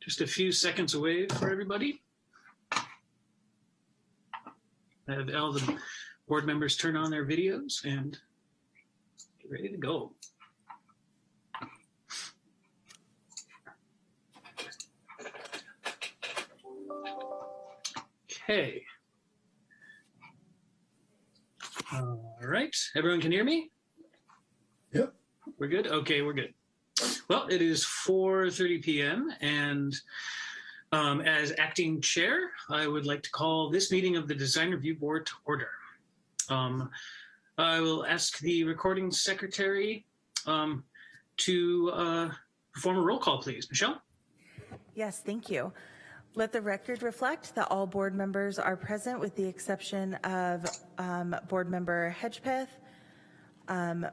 Just a few seconds away for everybody. Have all the board members turn on their videos and get ready to go. Okay. All right, everyone can hear me? Yep. We're good? Okay, we're good. Well, it is 4.30 p.m. and um, as acting chair, I would like to call this meeting of the Design Review Board to order. Um, I will ask the recording secretary um, to uh, perform a roll call, please. Michelle? Yes, thank you. Let the record reflect that all board members are present with the exception of um, Board Member Hedgepeth, um,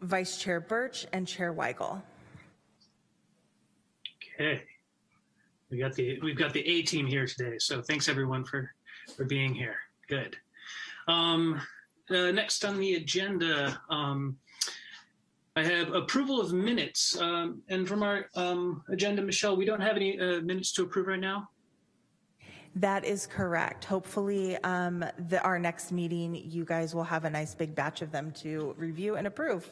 Vice Chair Birch, and Chair Weigel. Okay. We got the we've got the A team here today, so thanks everyone for for being here. Good. Um, uh, next on the agenda, um, I have approval of minutes. Um, and from our um, agenda, Michelle, we don't have any uh, minutes to approve right now. That is correct. Hopefully, um, the, our next meeting, you guys will have a nice big batch of them to review and approve.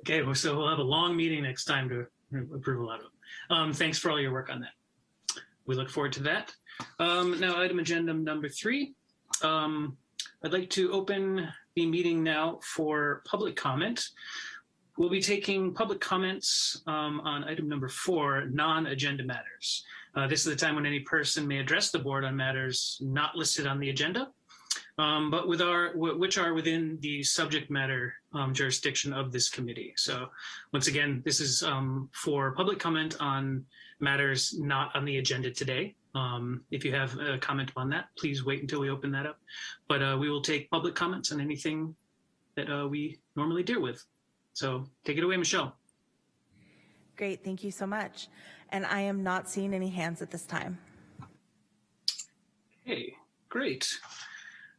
Okay, well, so we'll have a long meeting next time to approve a lot of them. Um, thanks for all your work on that. We look forward to that. Um, now, item agenda number three. Um, I'd like to open the meeting now for public comment. We'll be taking public comments um, on item number four, non-agenda matters. Uh, this is the time when any person may address the board on matters not listed on the agenda, um, but with our which are within the subject matter um, jurisdiction of this committee. So once again, this is um, for public comment on matters not on the agenda today. Um, if you have a comment on that, please wait until we open that up. But uh, we will take public comments on anything that uh, we normally deal with. So take it away, Michelle. Great, thank you so much. And I am not seeing any hands at this time. Okay, great.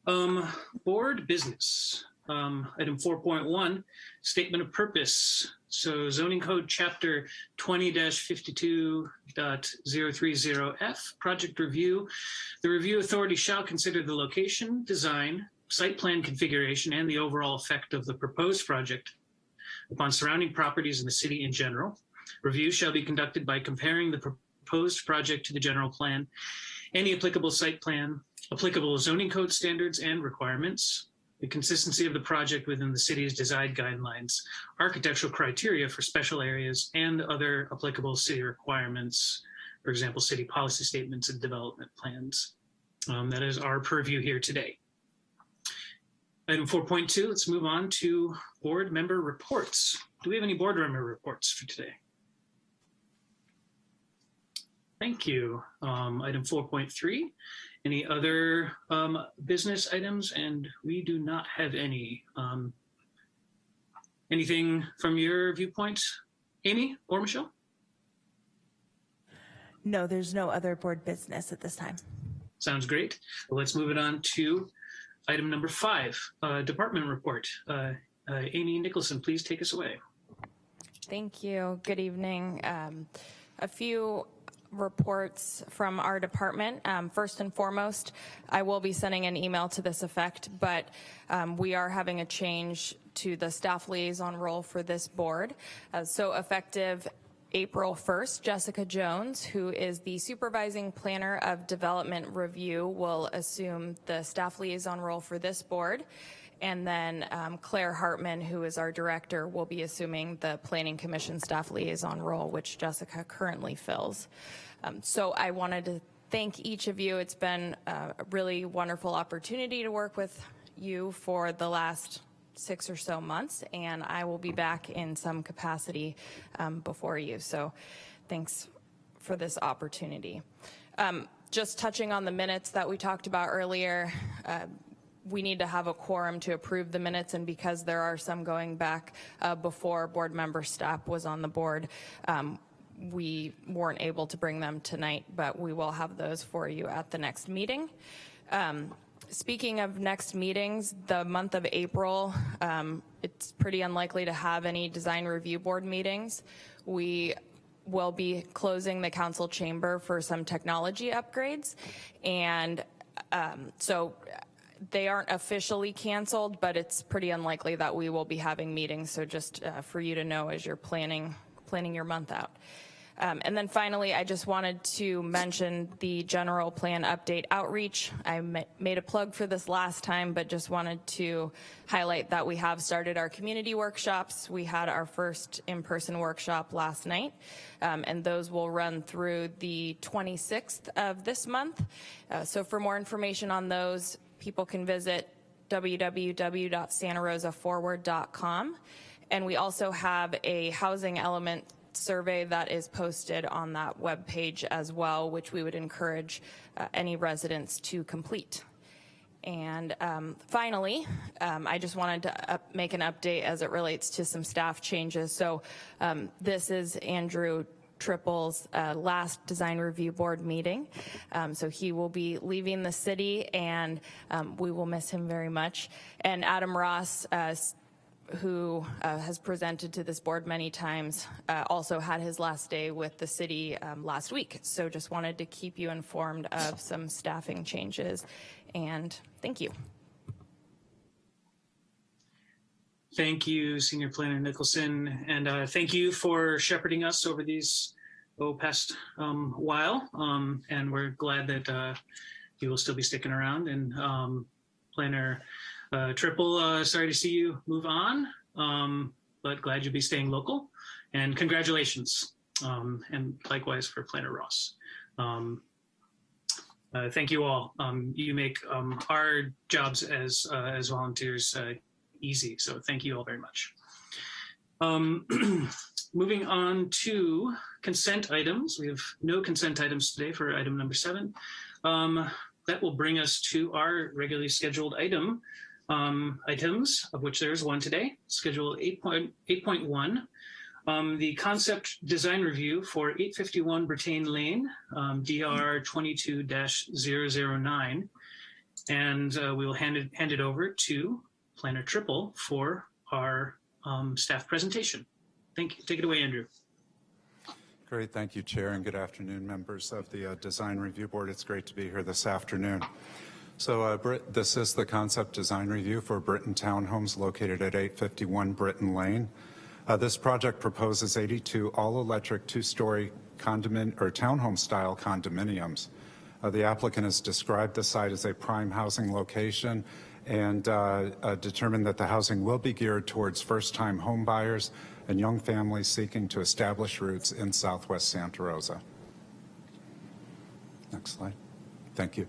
Um, board business. Um, item 4.1, statement of purpose. So zoning code chapter 20-52.030F, project review. The review authority shall consider the location, design, site plan configuration, and the overall effect of the proposed project upon surrounding properties in the city in general. Review shall be conducted by comparing the proposed project to the general plan, any applicable site plan, applicable zoning code standards and requirements, the consistency of the project within the city's design guidelines, architectural criteria for special areas, and other applicable city requirements, for example, city policy statements and development plans. Um, that is our purview here today. Item 4.2, let's move on to board member reports. Do we have any board member reports for today? Thank you. Um, item 4.3, any other um, business items? And we do not have any. Um, anything from your viewpoint, Amy or Michelle? No, there's no other board business at this time. Sounds great. Well, let's move it on to item number five, uh, department report. Uh, uh, Amy Nicholson, please take us away. Thank you. Good evening. Um, a few reports from our department. Um, first and foremost, I will be sending an email to this effect, but um, we are having a change to the staff liaison role for this board. Uh, so effective April 1st, Jessica Jones, who is the supervising planner of development review, will assume the staff liaison role for this board. And then um, Claire Hartman, who is our director, will be assuming the Planning Commission staff liaison role, which Jessica currently fills. Um, so I wanted to thank each of you. It's been a really wonderful opportunity to work with you for the last six or so months, and I will be back in some capacity um, before you. So thanks for this opportunity. Um, just touching on the minutes that we talked about earlier, uh, we need to have a quorum to approve the minutes and because there are some going back uh, before board member Stapp was on the board, um, we weren't able to bring them tonight, but we will have those for you at the next meeting. Um, speaking of next meetings, the month of April, um, it's pretty unlikely to have any design review board meetings. We will be closing the council chamber for some technology upgrades. And um, so they aren't officially canceled, but it's pretty unlikely that we will be having meetings. So just uh, for you to know as you're planning, planning your month out. Um, and then finally, I just wanted to mention the general plan update outreach. I made a plug for this last time, but just wanted to highlight that we have started our community workshops. We had our first in-person workshop last night, um, and those will run through the 26th of this month. Uh, so for more information on those, people can visit www.santarosaforward.com. And we also have a housing element survey that is posted on that web page as well, which we would encourage uh, any residents to complete. And um, finally, um, I just wanted to up, make an update as it relates to some staff changes. So um, this is Andrew Trippel's uh, last design review board meeting. Um, so he will be leaving the city and um, we will miss him very much. And Adam Ross, uh, who uh, has presented to this board many times, uh, also had his last day with the city um, last week. So just wanted to keep you informed of some staffing changes and thank you. Thank you, Senior Planner Nicholson, and uh, thank you for shepherding us over these oh, past um, while. Um, and we're glad that uh, you will still be sticking around. And um, Planner uh, Trippel, uh, sorry to see you move on, um, but glad you'll be staying local. And congratulations, um, and likewise for Planner Ross. Um, uh, thank you all. Um, you make um, our jobs as uh, as volunteers uh, easy, so thank you all very much. Um, moving on to consent items. We have no consent items today for item number seven. Um, that will bring us to our regularly scheduled item, um, items, of which there is one today, Schedule 8.1. Um, the concept design review for 851 Brittain Lane, um, DR 22-009. And uh, we will hand it, hand it over to Planner Trippel for our um, staff presentation. Thank you. Take it away, Andrew. Great. Thank you, Chair, and good afternoon, members of the uh, Design Review Board. It's great to be here this afternoon. So uh, Brit, this is the concept design review for Brittain Townhomes located at 851 Brittain Lane. Uh, this project proposes 82 all-electric two-story condominium or townhome-style condominiums. Uh, the applicant has described the site as a prime housing location and uh, uh, determined that the housing will be geared towards first-time home buyers and young families seeking to establish roots in southwest Santa Rosa. Next slide. Thank you.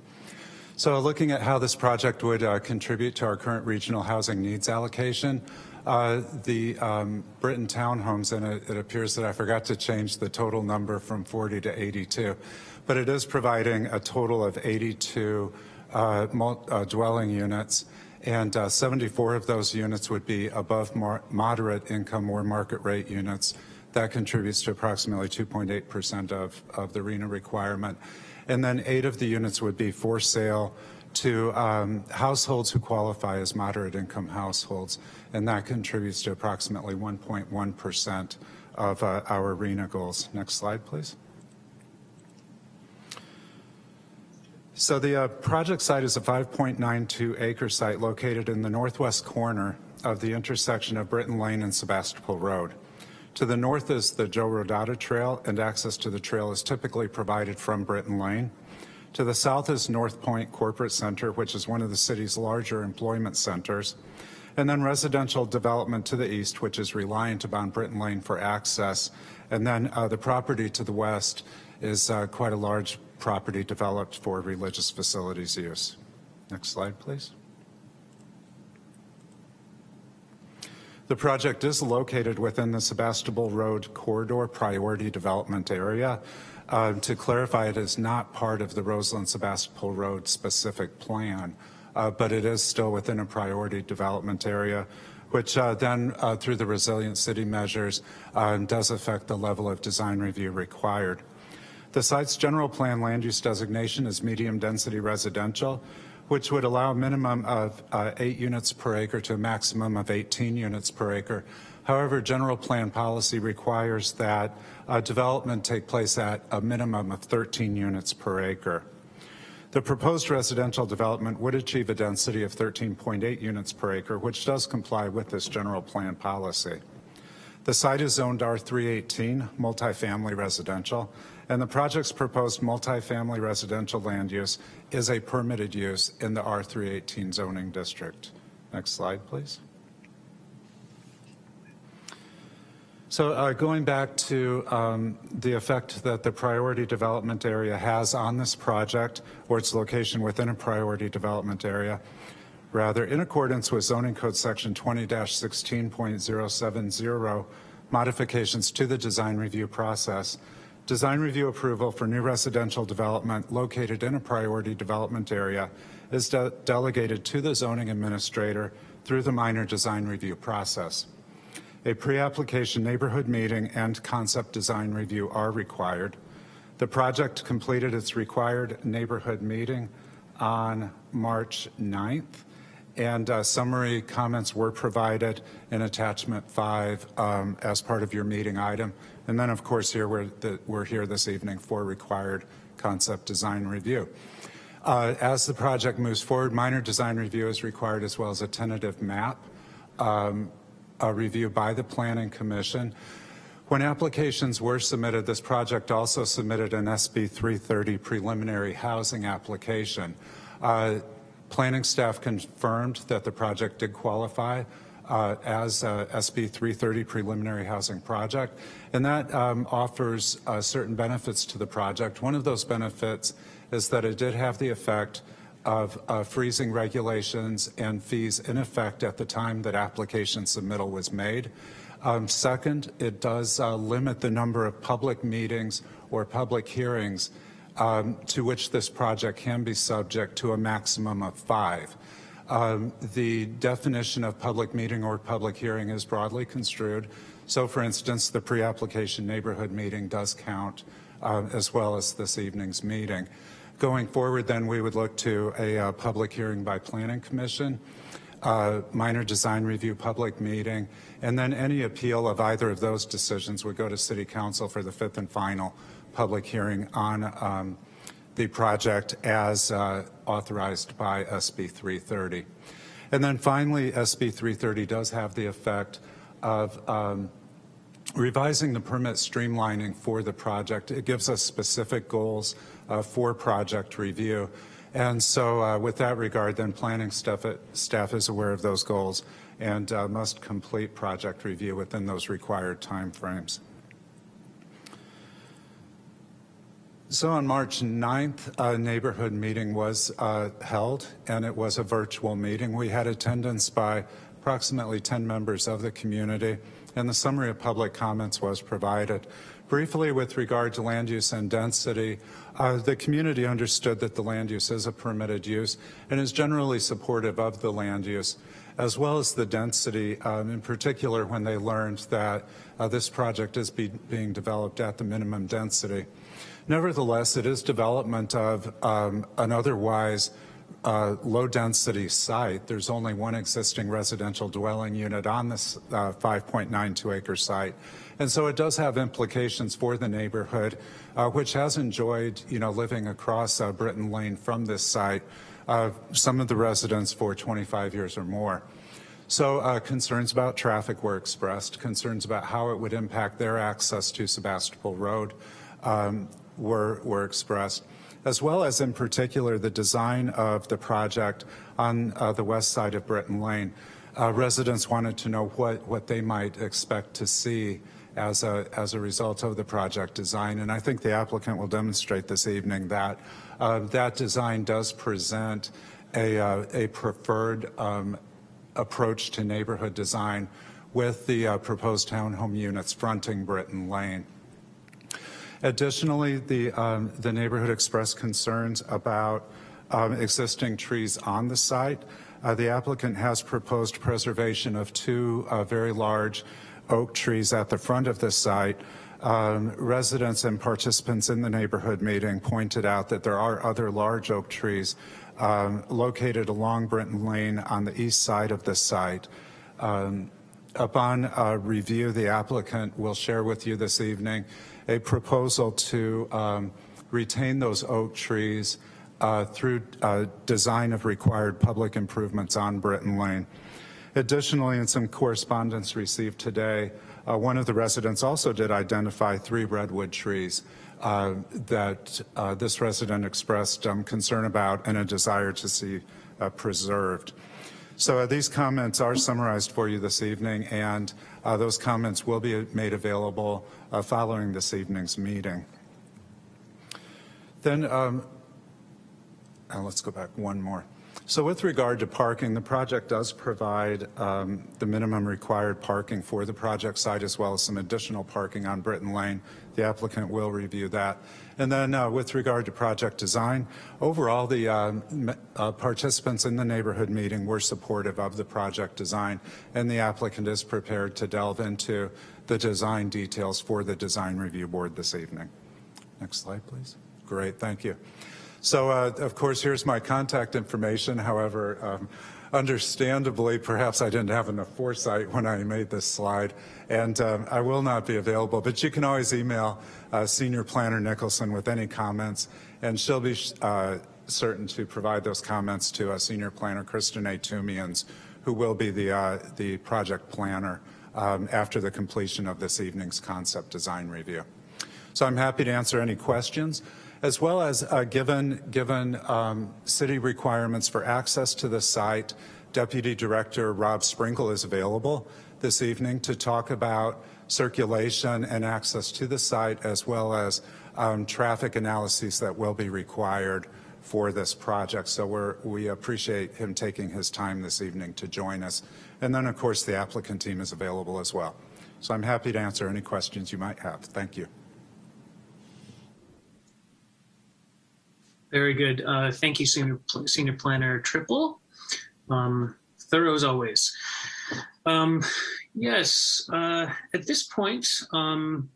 So looking at how this project would uh, contribute to our current regional housing needs allocation, uh, the um, Brittain townhomes, and it, it, appears that I forgot to change the total number from 40 to 82, but it is providing a total of 82 uh, uh dwelling units, and uh, 74 of those units would be above moderate income or market rate units. That contributes to approximately 2.8% of, of the RHNA requirement and then eight of the units would be for sale to um, households who qualify as moderate income households, and that contributes to approximately 1.1% of uh, our RHNA goals. Next slide, please. So the uh, project site is a 5.92 acre site located in the northwest corner of the intersection of Brittain Lane and Sebastopol Road. To the north is the Joe Rodota Trail, and access to the trail is typically provided from Brittain Lane. To the south is North Point Corporate Center, which is one of the city's larger employment centers. And then residential development to the east, which is reliant upon Brittain Lane for access. And then uh, the property to the west is uh, quite a large property developed for religious facilities use. Next slide, please. The project is located within the Sebastopol Road Corridor Priority Development Area. Uh, to clarify, it is not part of the Roseland Sebastopol Road specific plan, uh, but it is still within a priority development area, which uh, then uh, through the resilient city measures uh, does affect the level of design review required. The site's general plan land use designation is medium density residential, which would allow a minimum of uh, eight units per acre to a maximum of 18 units per acre. However, general plan policy requires that uh, development take place at a minimum of 13 units per acre. The proposed residential development would achieve a density of 13.8 units per acre, which does comply with this general plan policy. The site is zoned R318, multifamily residential, and the project's proposed multifamily residential land use is a permitted use in the R318 zoning district. Next slide, please. So uh, going back to um, the effect that the priority development area has on this project or its location within a priority development area, rather in accordance with zoning code section 20-16.070 modifications to the design review process, design review approval for new residential development located in a priority development area is de delegated to the zoning administrator through the minor design review process. A pre-application neighborhood meeting and concept design review are required. The project completed its required neighborhood meeting on March 9th, and uh, summary comments were provided in attachment five um, as part of your meeting item. And then, of course, here we're, the, we're here this evening for required concept design review. Uh, as the project moves forward, minor design review is required as well as a tentative map. Um, a review by the Planning Commission. When applications were submitted, this project also submitted an SB 330 preliminary housing application. Uh, planning staff confirmed that the project did qualify uh, as a SB 330 preliminary housing project, and that um, offers uh, certain benefits to the project. One of those benefits is that it did have the effect of uh, freezing regulations and fees in effect at the time that application submittal was made. Um, second, it does uh, limit the number of public meetings or public hearings um, to which this project can be subject to a maximum of five. Um, the definition of public meeting or public hearing is broadly construed. So for instance, the pre-application neighborhood meeting does count uh, as well as this evening's meeting. Going forward, then, we would look to a uh, public hearing by Planning Commission, uh, minor design review public meeting, and then any appeal of either of those decisions would go to City Council for the fifth and final public hearing on um, the project as uh, authorized by SB 330. And then finally, SB 330 does have the effect of um, revising the permit streamlining for the project. It gives us specific goals uh, for project review. And so uh, with that regard, then planning staff, staff is aware of those goals and uh, must complete project review within those required timeframes. So on March 9th, a neighborhood meeting was uh, held, and it was a virtual meeting. We had attendance by approximately 10 members of the community, and the summary of public comments was provided. Briefly, with regard to land use and density, uh, the community understood that the land use is a permitted use and is generally supportive of the land use, as well as the density, um, in particular when they learned that uh, this project is be being developed at the minimum density. Nevertheless, it is development of um, an otherwise uh, low density site. There's only one existing residential dwelling unit on this uh, 5.92 acre site. And so it does have implications for the neighborhood, uh, which has enjoyed, you know, living across uh, Brittain Lane from this site, some of the residents for 25 years or more. So uh, concerns about traffic were expressed, concerns about how it would impact their access to Sebastopol Road um, were, were expressed, as well as in particular the design of the project on uh, the west side of Brittain Lane. Uh, residents wanted to know what, what they might expect to see as a, as a result of the project design. And I think the applicant will demonstrate this evening that uh, that design does present a, uh, a preferred um, approach to neighborhood design with the uh, proposed townhome units fronting Brittain Lane. Additionally, the, um, the neighborhood expressed concerns about um, existing trees on the site. Uh, the applicant has proposed preservation of two uh, very large oak trees at the front of the site, um, residents and participants in the neighborhood meeting pointed out that there are other large oak trees um, located along Brittain Lane on the east side of the site. Um, upon uh, review, the applicant will share with you this evening a proposal to um, retain those oak trees uh, through uh, design of required public improvements on Brittain Lane. Additionally, in some correspondence received today, uh, one of the residents also did identify three redwood trees uh, that uh, this resident expressed um, concern about and a desire to see uh, preserved. So uh, these comments are summarized for you this evening, and uh, those comments will be made available following this evening's meeting. Then um, let's go back one more. So with regard to parking, the project does provide um, the minimum required parking for the project site as well as some additional parking on Brittain Lane. The applicant will review that. And then uh, with regard to project design, overall the uh, uh, participants in the neighborhood meeting were supportive of the project design and the applicant is prepared to delve into the design details for the design review board this evening. Next slide, please. Great, thank you. So, uh, of course, here's my contact information. However, um, understandably, perhaps I didn't have enough foresight when I made this slide, and um, I will not be available. But you can always email uh, Senior Planner Nicholson with any comments, and she'll be uh, certain to provide those comments to uh, Senior Planner Kristinae Toomians, who will be the, uh, the project planner um, after the completion of this evening's concept design review. So I'm happy to answer any questions as well as uh, given, given um, city requirements for access to the site, Deputy Director Rob Sprinkle is available this evening to talk about circulation and access to the site as well as um, traffic analyses that will be required for this project. So we appreciate him taking his time this evening to join us. And then of course the applicant team is available as well. So I'm happy to answer any questions you might have. Thank you. Very good. Uh, thank you, Senior, Senior Planner Trippel. Um, thorough as always. Um, yes, uh, at this point, um,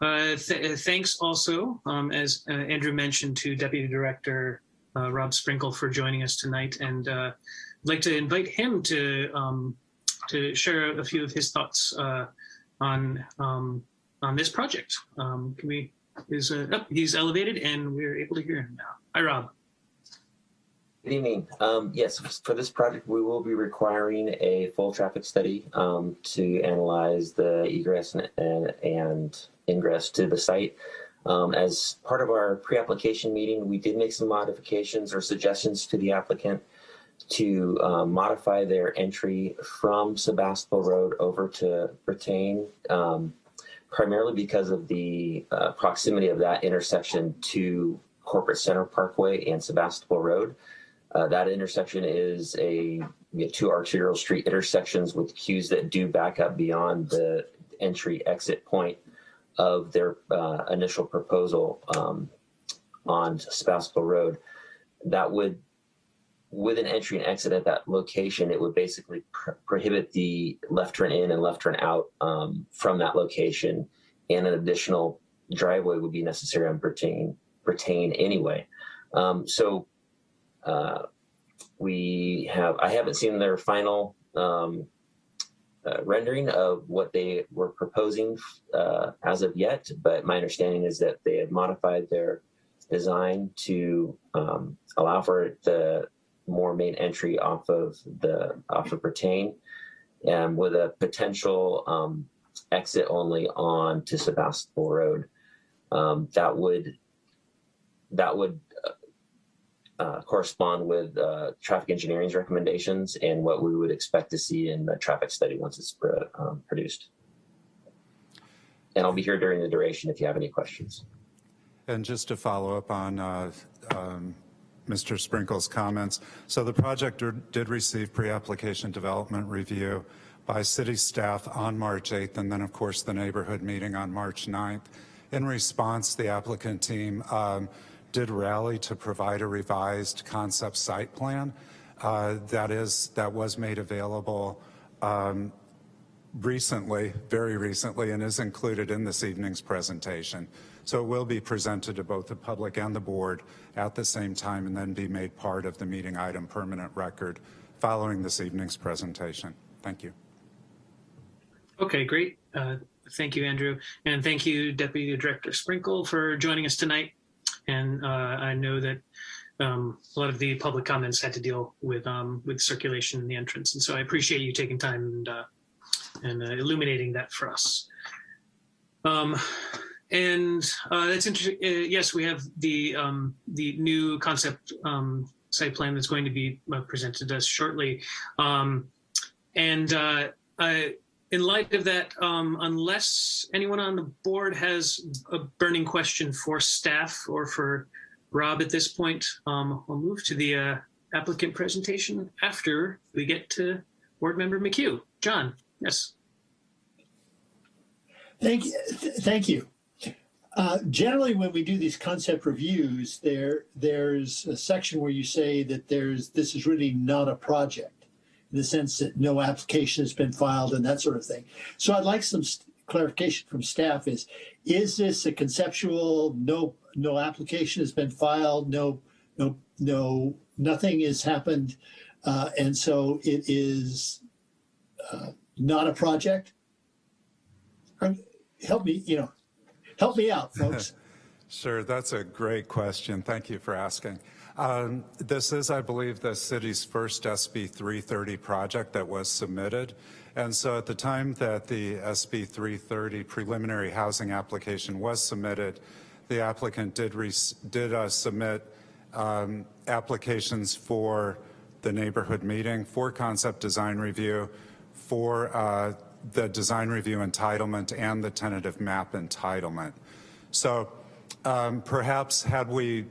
uh, th thanks also, um, as uh, Andrew mentioned, to Deputy Director uh, Rob Sprinkle for joining us tonight. And uh, I'd like to invite him to, um, to share a few of his thoughts uh, on, um, on this project. can we is uh, oh, he's elevated and we're able to hear him now. Hi, Rob. Good evening. Um, yes, for this project, we will be requiring a full traffic study um, to analyze the egress and, and, and, ingress to the site. Um, as part of our pre-application meeting, we did make some modifications or suggestions to the applicant to uh, modify their entry from Sebastopol Road over to Brittain. Um, primarily because of the uh, proximity of that intersection to Corporate Center Parkway and Sebastopol Road. Uh, that intersection is a you know, two arterial street intersections with queues that do back up beyond the entry exit point of their uh, initial proposal um, on Sebastopol Road. That would with an entry and exit at that location, it would basically pr prohibit the left turn in and left turn out um, from that location, and an additional driveway would be necessary on Brittain, Brittain anyway. Um, so uh, we have, I haven't seen their final um, uh, rendering of what they were proposing uh, as of yet, but my understanding is that they have modified their design to um, allow for the more main entry off of the off of Brittain and with a potential um, exit only on to Sebastopol Road. Um, that would that would uh, uh, correspond with uh, traffic engineering's recommendations and what we would expect to see in the traffic study once it's um, produced. And I'll be here during the duration if you have any questions. And just to follow up on uh, um, Mr. Sprinkle's comments. So the project did receive pre-application development review by city staff on March 8th, and then of course the neighborhood meeting on March 9th. In response, the applicant team um, did rally to provide a revised concept site plan uh, that is that was made available um, recently, very recently, and is included in this evening's presentation. So it will be presented to both the public and the board at the same time and then be made part of the meeting item permanent record following this evening's presentation. Thank you. Okay, great. Uh, thank you, Andrew. And thank you, Deputy Director Sprinkle, for joining us tonight. And uh, I know that um, a lot of the public comments had to deal with um, with circulation in the entrance. And so I appreciate you taking time and, uh, and uh, illuminating that for us. Um, and uh, that's interesting. Uh, yes, we have the um, the new concept um, site plan that's going to be uh, presented to us shortly. Um, and uh, I, in light of that, um, unless anyone on the board has a burning question for staff or for Rob at this point, um, we'll move to the uh, applicant presentation after we get to board member McHugh. John, yes. Thank you. th- Thank you. Uh, generally, when we do these concept reviews, there there's a section where you say that there's this is really not a project, in the sense that no application has been filed and that sort of thing. So I'd like some clarification from staff. Is is this a conceptual? No, no application has been filed. No, no, no, nothing has happened, uh, and so it is uh, not a project. Help me, you know, help me out, folks. Sure, that's a great question. Thank you for asking. Um, this is, I believe, the city's first SB 330 project that was submitted. And so at the time that the SB 330 preliminary housing application was submitted, the applicant did, did uh, submit um, applications for the neighborhood meeting, for concept design review, for uh, the design review entitlement and the tentative map entitlement. So um, perhaps had we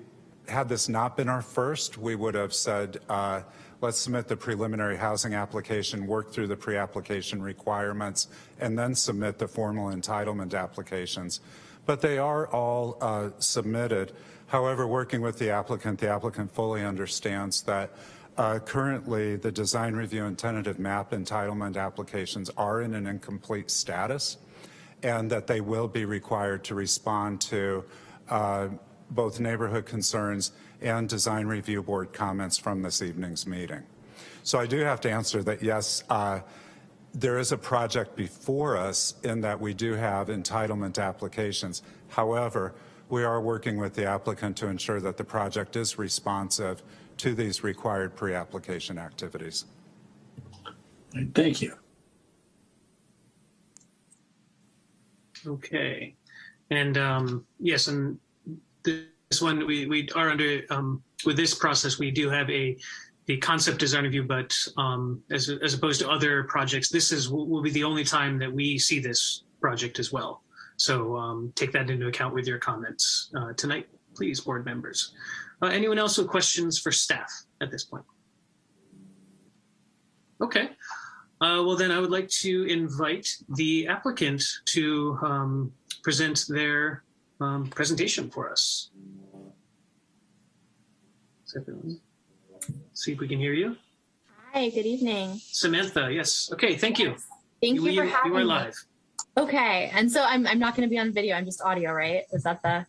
had this not been our first, we would have said, uh, let's submit the preliminary housing application, work through the pre-application requirements, and then submit the formal entitlement applications. But they are all uh, submitted. However, working with the applicant, the applicant fully understands that uh, currently the design review and tentative map entitlement applications are in an incomplete status and that they will be required to respond to uh, both neighborhood concerns and design review board comments from this evening's meeting. So I do have to answer that yes, uh, there is a project before us in that we do have entitlement applications. However, we are working with the applicant to ensure that the project is responsive to these required pre-application activities. Thank you. Okay. And um, yes, and this one we, we are under um, with this process we do have a the concept design review, but um, as as opposed to other projects, this is will be the only time that we see this project as well. So um, take that into account with your comments uh, tonight, please, board members. Uh, anyone else with questions for staff at this point? Okay. Uh, well, then I would like to invite the applicant to um, present their um, presentation for us. See if we can hear you. Hi, good evening. Samantha, yes. Okay, thank you. Thank you, for you, having you are me. live. Okay, and so I'm I'm not going to be on video. I'm just audio, right? Is that the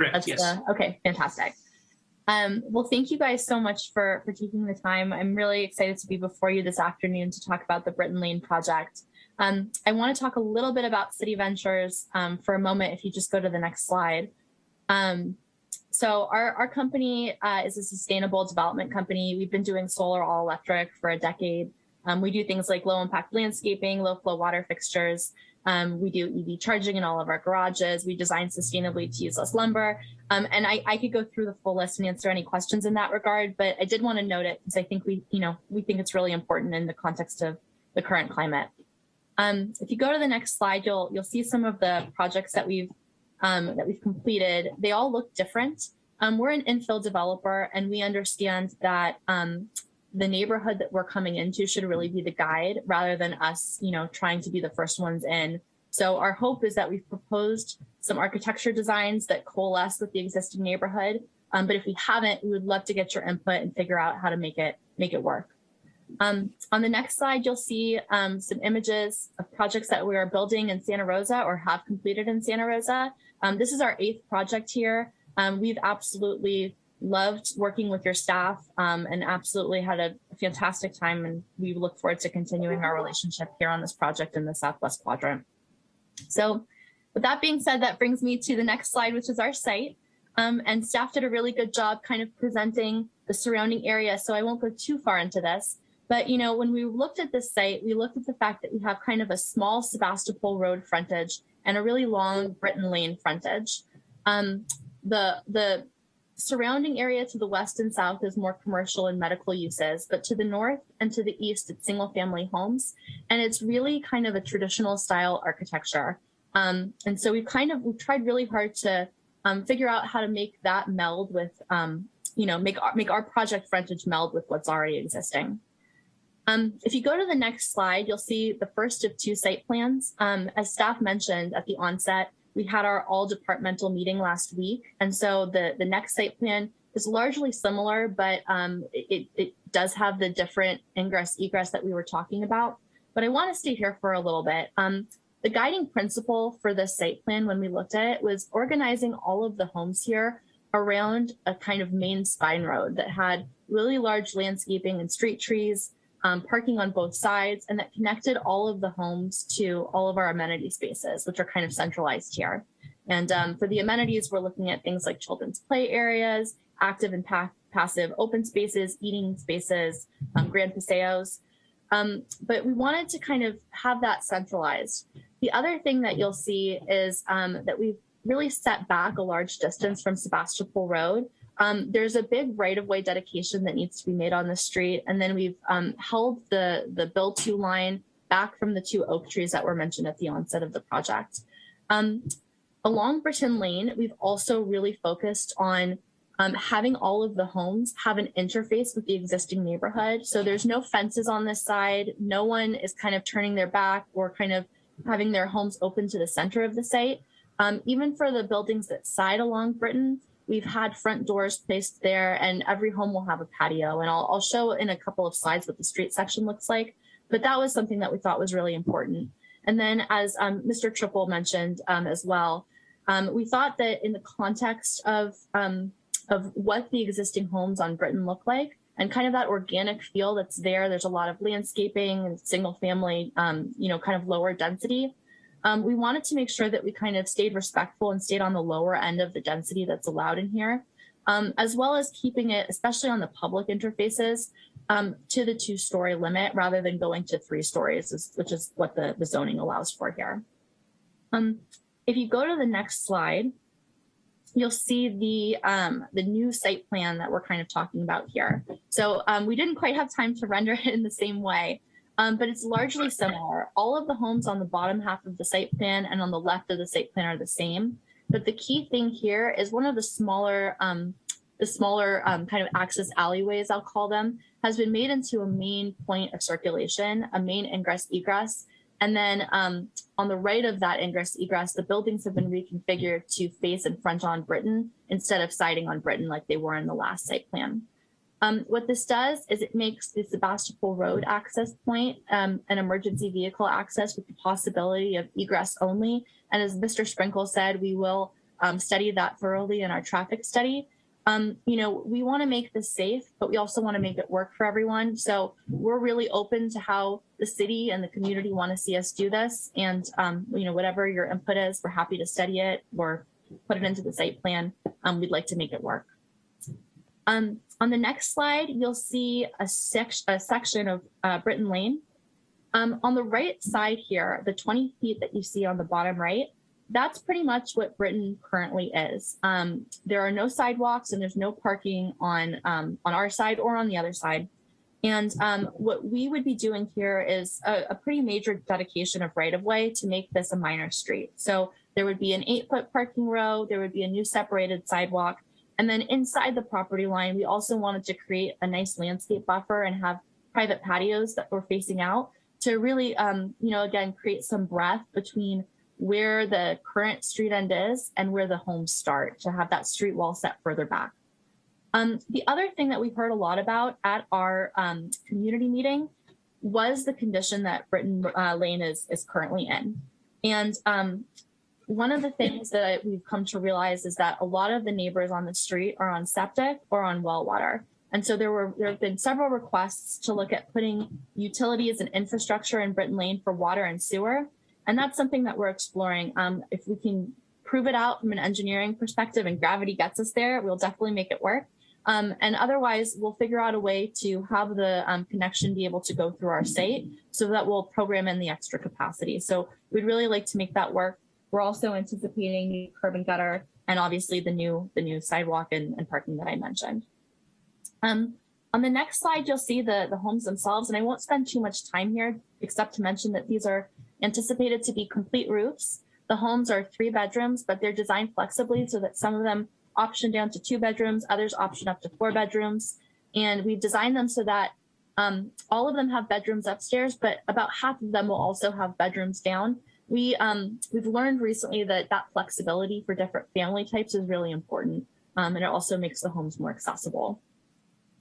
Correct, that's yes. the okay? Fantastic. Um, well, thank you guys so much for for taking the time. I'm really excited to be before you this afternoon to talk about the Brittain Lane project. Um, I want to talk a little bit about City Ventures um, for a moment. If you just go to the next slide. Um, so our, our company uh, is a sustainable development company. We've been doing solar all electric for a decade. Um, we do things like low impact landscaping, low flow water fixtures. Um, we do EV charging in all of our garages. We design sustainably to use less lumber. Um, and I, I could go through the full list and answer any questions in that regard, but I did want to note it because I think we, you know, we think it's really important in the context of the current climate. Um, if you go to the next slide, you'll you'll see some of the projects that we've um, that we've completed. They all look different. Um, we're an infill developer, and we understand that um, the neighborhood that we're coming into should really be the guide rather than us, you know, trying to be the first ones in. So our hope is that we've proposed some architecture designs that coalesce with the existing neighborhood. Um, but if we haven't, we would love to get your input and figure out how to make it make it work. Um, on the next slide, you'll see um, some images of projects that we are building in Santa Rosa or have completed in Santa Rosa. Um, this is our eighth project here. Um, we've absolutely loved working with your staff um, and absolutely had a fantastic time. And we look forward to continuing our relationship here on this project in the Southwest Quadrant. So with that being said, that brings me to the next slide, which is our site. Um, and staff did a really good job kind of presenting the surrounding area. So I won't go too far into this. But, you know, when we looked at this site, we looked at the fact that we have kind of a small Sebastopol Road frontage and a really long Brittain Lane frontage. Um, the, the surrounding area to the west and south is more commercial and medical uses, but to the north and to the east, it's single family homes. And it's really kind of a traditional style architecture. Um, and so we've kind of, we've tried really hard to um, figure out how to make that meld with, um, you know, make our, make our project frontage meld with what's already existing. Um, if you go to the next slide, you'll see the first of two site plans. Um, as staff mentioned at the onset, we had our all departmental meeting last week. And so the, the next site plan is largely similar, but um, it, it does have the different ingress egress that we were talking about. But I want to stay here for a little bit. Um, the guiding principle for this site plan when we looked at it was organizing all of the homes here around a kind of main spine road that had really large landscaping and street trees, um, parking on both sides, and that connected all of the homes to all of our amenity spaces, which are kind of centralized here. And um, for the amenities, we're looking at things like children's play areas, active and pa passive open spaces, eating spaces, um, grand paseos. Um, but we wanted to kind of have that centralized. The other thing that you'll see is um, that we've really set back a large distance from Sebastopol Road. Um, there's a big right-of-way dedication that needs to be made on the street, and then we've um, held the the build to line back from the two oak trees that were mentioned at the onset of the project. Um, along Brittain Lane, we've also really focused on um, having all of the homes have an interface with the existing neighborhood. So there's no fences on this side. No one is kind of turning their back or kind of having their homes open to the center of the site. Um, even for the buildings that side along Brittain, we've had front doors placed there and every home will have a patio. And I'll, I'll show in a couple of slides what the street section looks like. But that was something that we thought was really important. And then as um, Mr. Trippel mentioned um, as well, um, we thought that in the context of, um, of what the existing homes on Brittain look like, and kind of that organic feel that's there. There's a lot of landscaping and single family, um, you know, kind of lower density. Um, we wanted to make sure that we kind of stayed respectful and stayed on the lower end of the density that's allowed in here, um, as well as keeping it, especially on the public interfaces, um, to the two story limit rather than going to three stories, which is what the, the zoning allows for here. Um, if you go to the next slide, you'll see the um, the new site plan that we're kind of talking about here. So um, we didn't quite have time to render it in the same way, um, but it's largely similar. All of the homes on the bottom half of the site plan and on the left of the site plan are the same. But the key thing here is one of the smaller um, the smaller um, kind of access alleyways, I'll call them, has been made into a main point of circulation, a main ingress egress and then um, on the right of that ingress egress, the buildings have been reconfigured to face and front on Brittain instead of siding on Brittain like they were in the last site plan. Um, what this does is it makes the Sebastopol Road access point um, an emergency vehicle access with the possibility of egress only. And as Mr. Sprinkle said, we will um, study that thoroughly in our traffic study um, you know, we want to make this safe, but we also want to make it work for everyone. So we're really open to how the city and the community want to see us do this. And, um, you know, whatever your input is, we're happy to study it or put it into the site plan. Um, we'd like to make it work. Um, on the next slide, you'll see a, sec a section of uh, Brittain Lane. Um, on the right side here, the 20 feet that you see on the bottom right, that's pretty much what Brittain currently is. Um, there are no sidewalks and there's no parking on um, on our side or on the other side. And um, what we would be doing here is a, a pretty major dedication of right of way to make this a minor street. So there would be an eight foot parking row, there would be a new separated sidewalk. And then inside the property line, we also wanted to create a nice landscape buffer and have private patios that were facing out to really, um, you know, again, create some breath between where the current street end is and where the homes start to have that street wall set further back. Um, the other thing that we heard a lot about at our um, community meeting was the condition that Brittain uh, Lane is, is currently in. And um, one of the things that we've come to realize is that a lot of the neighbors on the street are on septic or on well water. And so there were there have been several requests to look at putting utilities and infrastructure in Brittain Lane for water and sewer. And that's something that we're exploring. Um, if we can prove it out from an engineering perspective and gravity gets us there, we'll definitely make it work. Um, and otherwise, we'll figure out a way to have the um, connection be able to go through our site so that we'll program in the extra capacity. So we'd really like to make that work. We're also anticipating new curb and gutter and obviously the new the new sidewalk and, and parking that I mentioned. Um, on the next slide, you'll see the, the homes themselves, and I won't spend too much time here except to mention that these are anticipated to be complete roofs. The homes are three bedrooms, but they're designed flexibly so that some of them option down to two bedrooms, others option up to four bedrooms. And we've designed them so that um, all of them have bedrooms upstairs, but about half of them will also have bedrooms down. We, um, we've learned recently that that flexibility for different family types is really important. Um, and it also makes the homes more accessible.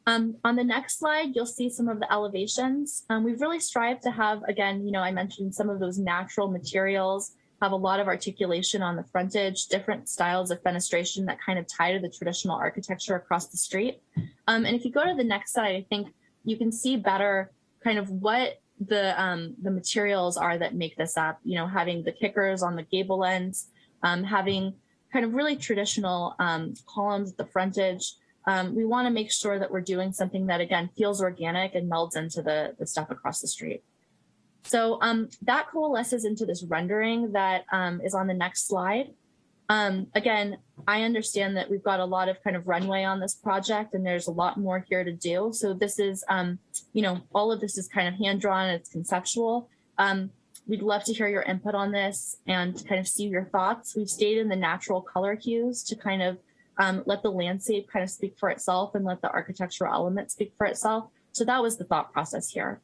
Um, on the next slide, you'll see some of the elevations. Um, we've really strived to have, again, you know, I mentioned some of those natural materials, have a lot of articulation on the frontage, different styles of fenestration that kind of tie to the traditional architecture across the street. Um, and if you go to the next slide, I think you can see better kind of what the um, the materials are that make this up. You know, having the kickers on the gable ends, um, having kind of really traditional um, columns at the frontage, um, we want to make sure that we're doing something that again feels organic and melds into the, the stuff across the street. So um, that coalesces into this rendering that um, is on the next slide. Um, again, I understand that we've got a lot of kind of runway on this project and there's a lot more here to do. So this is, um, you know, all of this is kind of hand drawn, it's conceptual. Um, we'd love to hear your input on this and kind of see your thoughts. We've stayed in the natural color hues to kind of um, let the landscape kind of speak for itself and let the architectural element speak for itself. So that was the thought process here.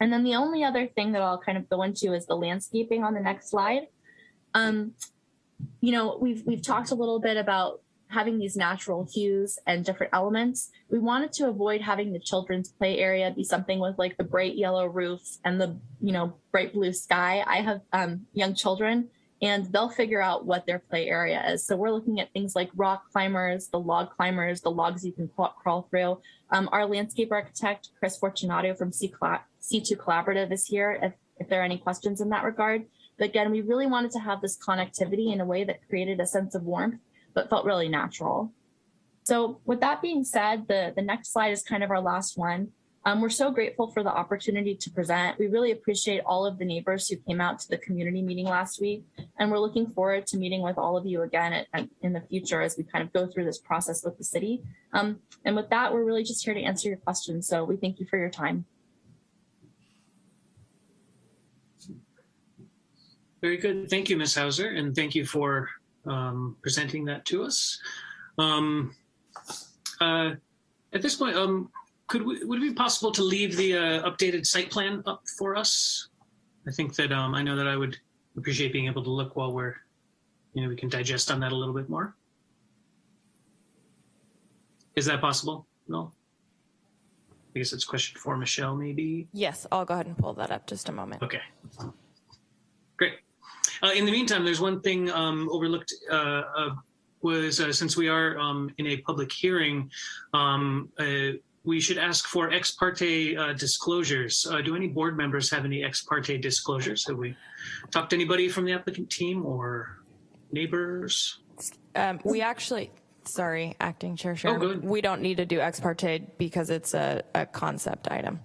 And then the only other thing that I'll kind of go into is the landscaping on the next slide. Um, you know, we've we've talked a little bit about having these natural hues and different elements. We wanted to avoid having the children's play area be something with like the bright yellow roofs and the, you know, bright blue sky. I have um, young children and they'll figure out what their play area is. So we're looking at things like rock climbers, the log climbers, the logs you can crawl through. Um, our landscape architect, Chris Fortunato from C C2 Collaborative is here if, if there are any questions in that regard. But again, we really wanted to have this connectivity in a way that created a sense of warmth, but felt really natural. So with that being said, the, the next slide is kind of our last one. Um, we're so grateful for the opportunity to present. We really appreciate all of the neighbors who came out to the community meeting last week, and we're looking forward to meeting with all of you again at, at, in the future as we kind of go through this process with the city. Um, and with that, we're really just here to answer your questions. So we thank you for your time. Very good. Thank you, Ms. Hauser, and thank you for um, presenting that to us. Um, uh, at this point, um, could we, would it be possible to leave the uh, updated site plan up for us? I think that um, I know that I would appreciate being able to look while we're, you know, we can digest on that a little bit more. Is that possible? No. I guess it's a question for Michelle, maybe. Yes, I'll go ahead and pull that up just a moment. Okay. Uh, in the meantime, there's one thing um, overlooked uh, uh, was uh, since we are um, in a public hearing, um, uh, we should ask for ex parte uh, disclosures. Uh, do any board members have any ex parte disclosures? Have we talked to anybody from the applicant team or neighbors? Um, we actually, sorry, acting chair, Sharon, Oh, we don't need to do ex parte because it's a, a concept item.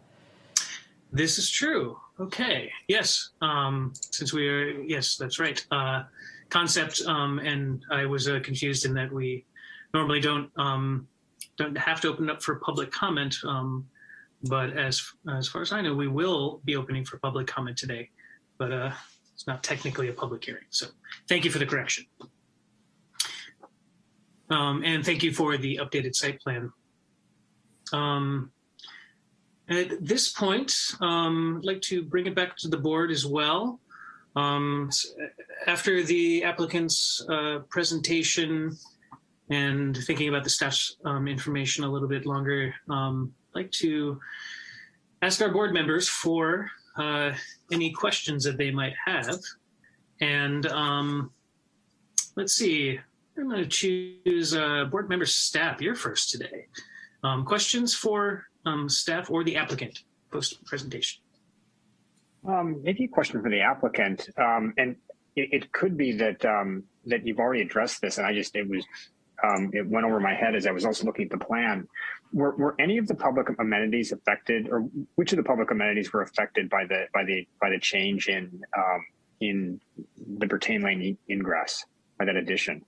This is true. Okay. Yes. Um, since we are, yes, that's right. Uh, concept. Um, and I was uh, confused in that we normally don't um, don't have to open up for public comment. Um, but as as far as I know, we will be opening for public comment today. But uh, it's not technically a public hearing. So thank you for the correction. Um, and thank you for the updated site plan. Um, at this point, um, I'd like to bring it back to the board as well. Um, after the applicant's uh, presentation and thinking about the staff's um, information a little bit longer, um, I'd like to ask our board members for uh, any questions that they might have. And um, let's see. I'm going to choose uh, board member Stapp. You're first today. Um, questions for um, staff or the applicant post presentation? Um, maybe a question for the applicant, um, and it, it, could be that um, that you've already addressed this, and I just it was um, it went over my head as I was also looking at the plan. Were, were any of the public amenities affected, or which of the public amenities were affected by the by the by the change in um, in the Brittain Lane ingress by that addition?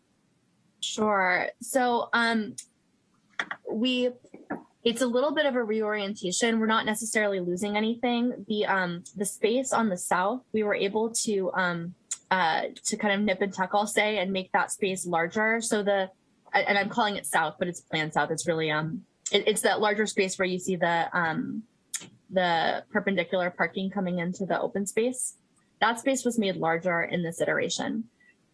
Sure. So um, we it's a little bit of a reorientation. We're not necessarily losing anything. The um the space on the south, we were able to um uh to kind of nip and tuck, I'll say, and make that space larger. So the and I'm calling it south, but it's planned south. It's really um it, it's that larger space where you see the um the perpendicular parking coming into the open space. That space was made larger in this iteration.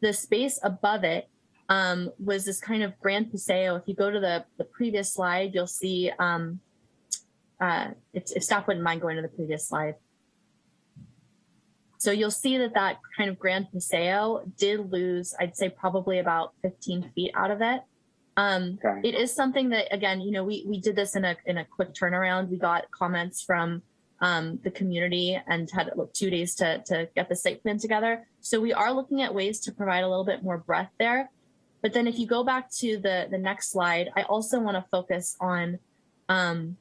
The space above it um, was this kind of grand paseo. If you go to the, the previous slide, you'll see, um, uh, if, if staff wouldn't mind going to the previous slide. So you'll see that that kind of grand paseo did lose, I'd say probably about 15 feet out of it. Um, okay. It is something that, again, you know, we, we did this in a, in a quick turnaround. We got comments from um, the community and had two days to, to get the site plan together. So we are looking at ways to provide a little bit more breadth there. But then if you go back to the, the next slide, I also want to focus on, um,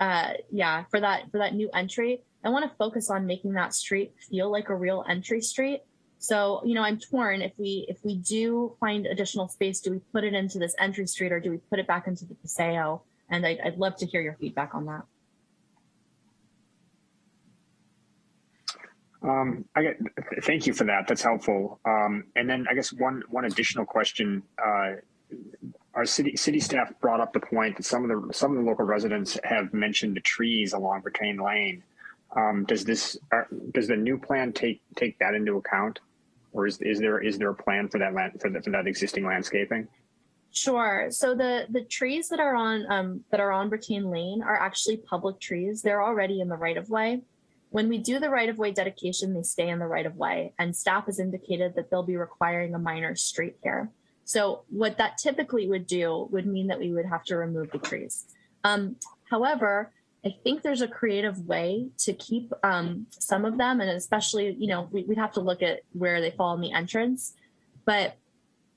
uh, yeah, for that, for that new entry, I want to focus on making that street feel like a real entry street. So, you know, I'm torn if we, if we do find additional space, do we put it into this entry street or do we put it back into the Paseo? And I'd, I'd love to hear your feedback on that. Um, I get, thank you for that. That's helpful. Um, and then I guess one one additional question. Uh, our city city staff brought up the point that some of the some of the local residents have mentioned the trees along Brittain Lane. Um, does this uh, does the new plan take take that into account, or is is there is there a plan for that land for, the, for that existing landscaping? Sure. So the the trees that are on um, that are on Brittain Lane are actually public trees. They're already in the right of way. When we do the right-of-way dedication, they stay in the right-of-way, and staff has indicated that they'll be requiring a minor street here. So what that typically would do would mean that we would have to remove the trees. Um, however, I think there's a creative way to keep um, some of them, and especially, you know, we, would have to look at where they fall in the entrance. But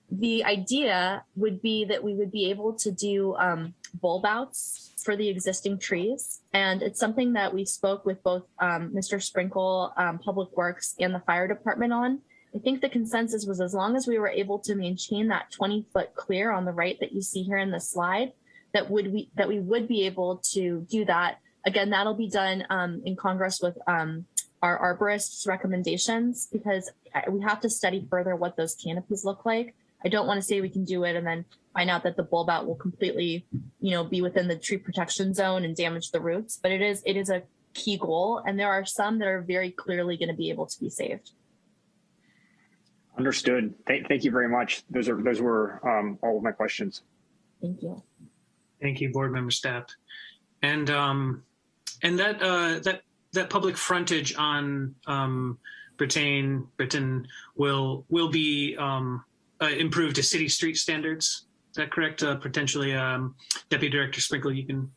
the idea would be that we would be able to do um, bulb outs for the existing trees. And it's something that we spoke with both um, Mr. Sprinkle, um, Public Works, and the fire department on. I think the consensus was as long as we were able to maintain that 20 foot clear on the right that you see here in the slide, that would we that we would be able to do that. Again, that'll be done um, in Congress with um, our arborists recommendations because we have to study further what those canopies look like. I don't want to say we can do it and then find out that the bulb out will completely, you know, be within the tree protection zone and damage the roots. But it is it is a key goal, and there are some that are very clearly going to be able to be saved. Understood. Thank, thank you very much. Those are those were um, all of my questions. Thank you. Thank you, board member Stapp, and um, and that uh, that that public frontage on um, Britain Brittain will will be um, uh, improved to city street standards. Is that correct? Uh, potentially, um, Deputy Director Sprinkle, you can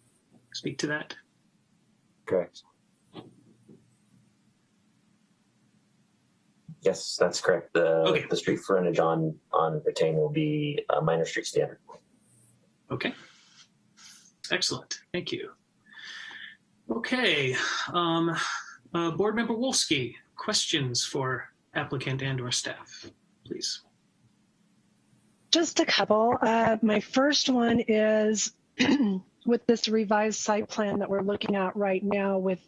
speak to that. Correct. Yes, that's correct. The okay. the street frontage on on Brittain will be a minor street standard. Okay. Excellent. Thank you. Okay. Um, uh, Board Member Wolski, questions for applicant and or staff, please. Just a couple. Uh, my first one is with this revised site plan that we're looking at right now with,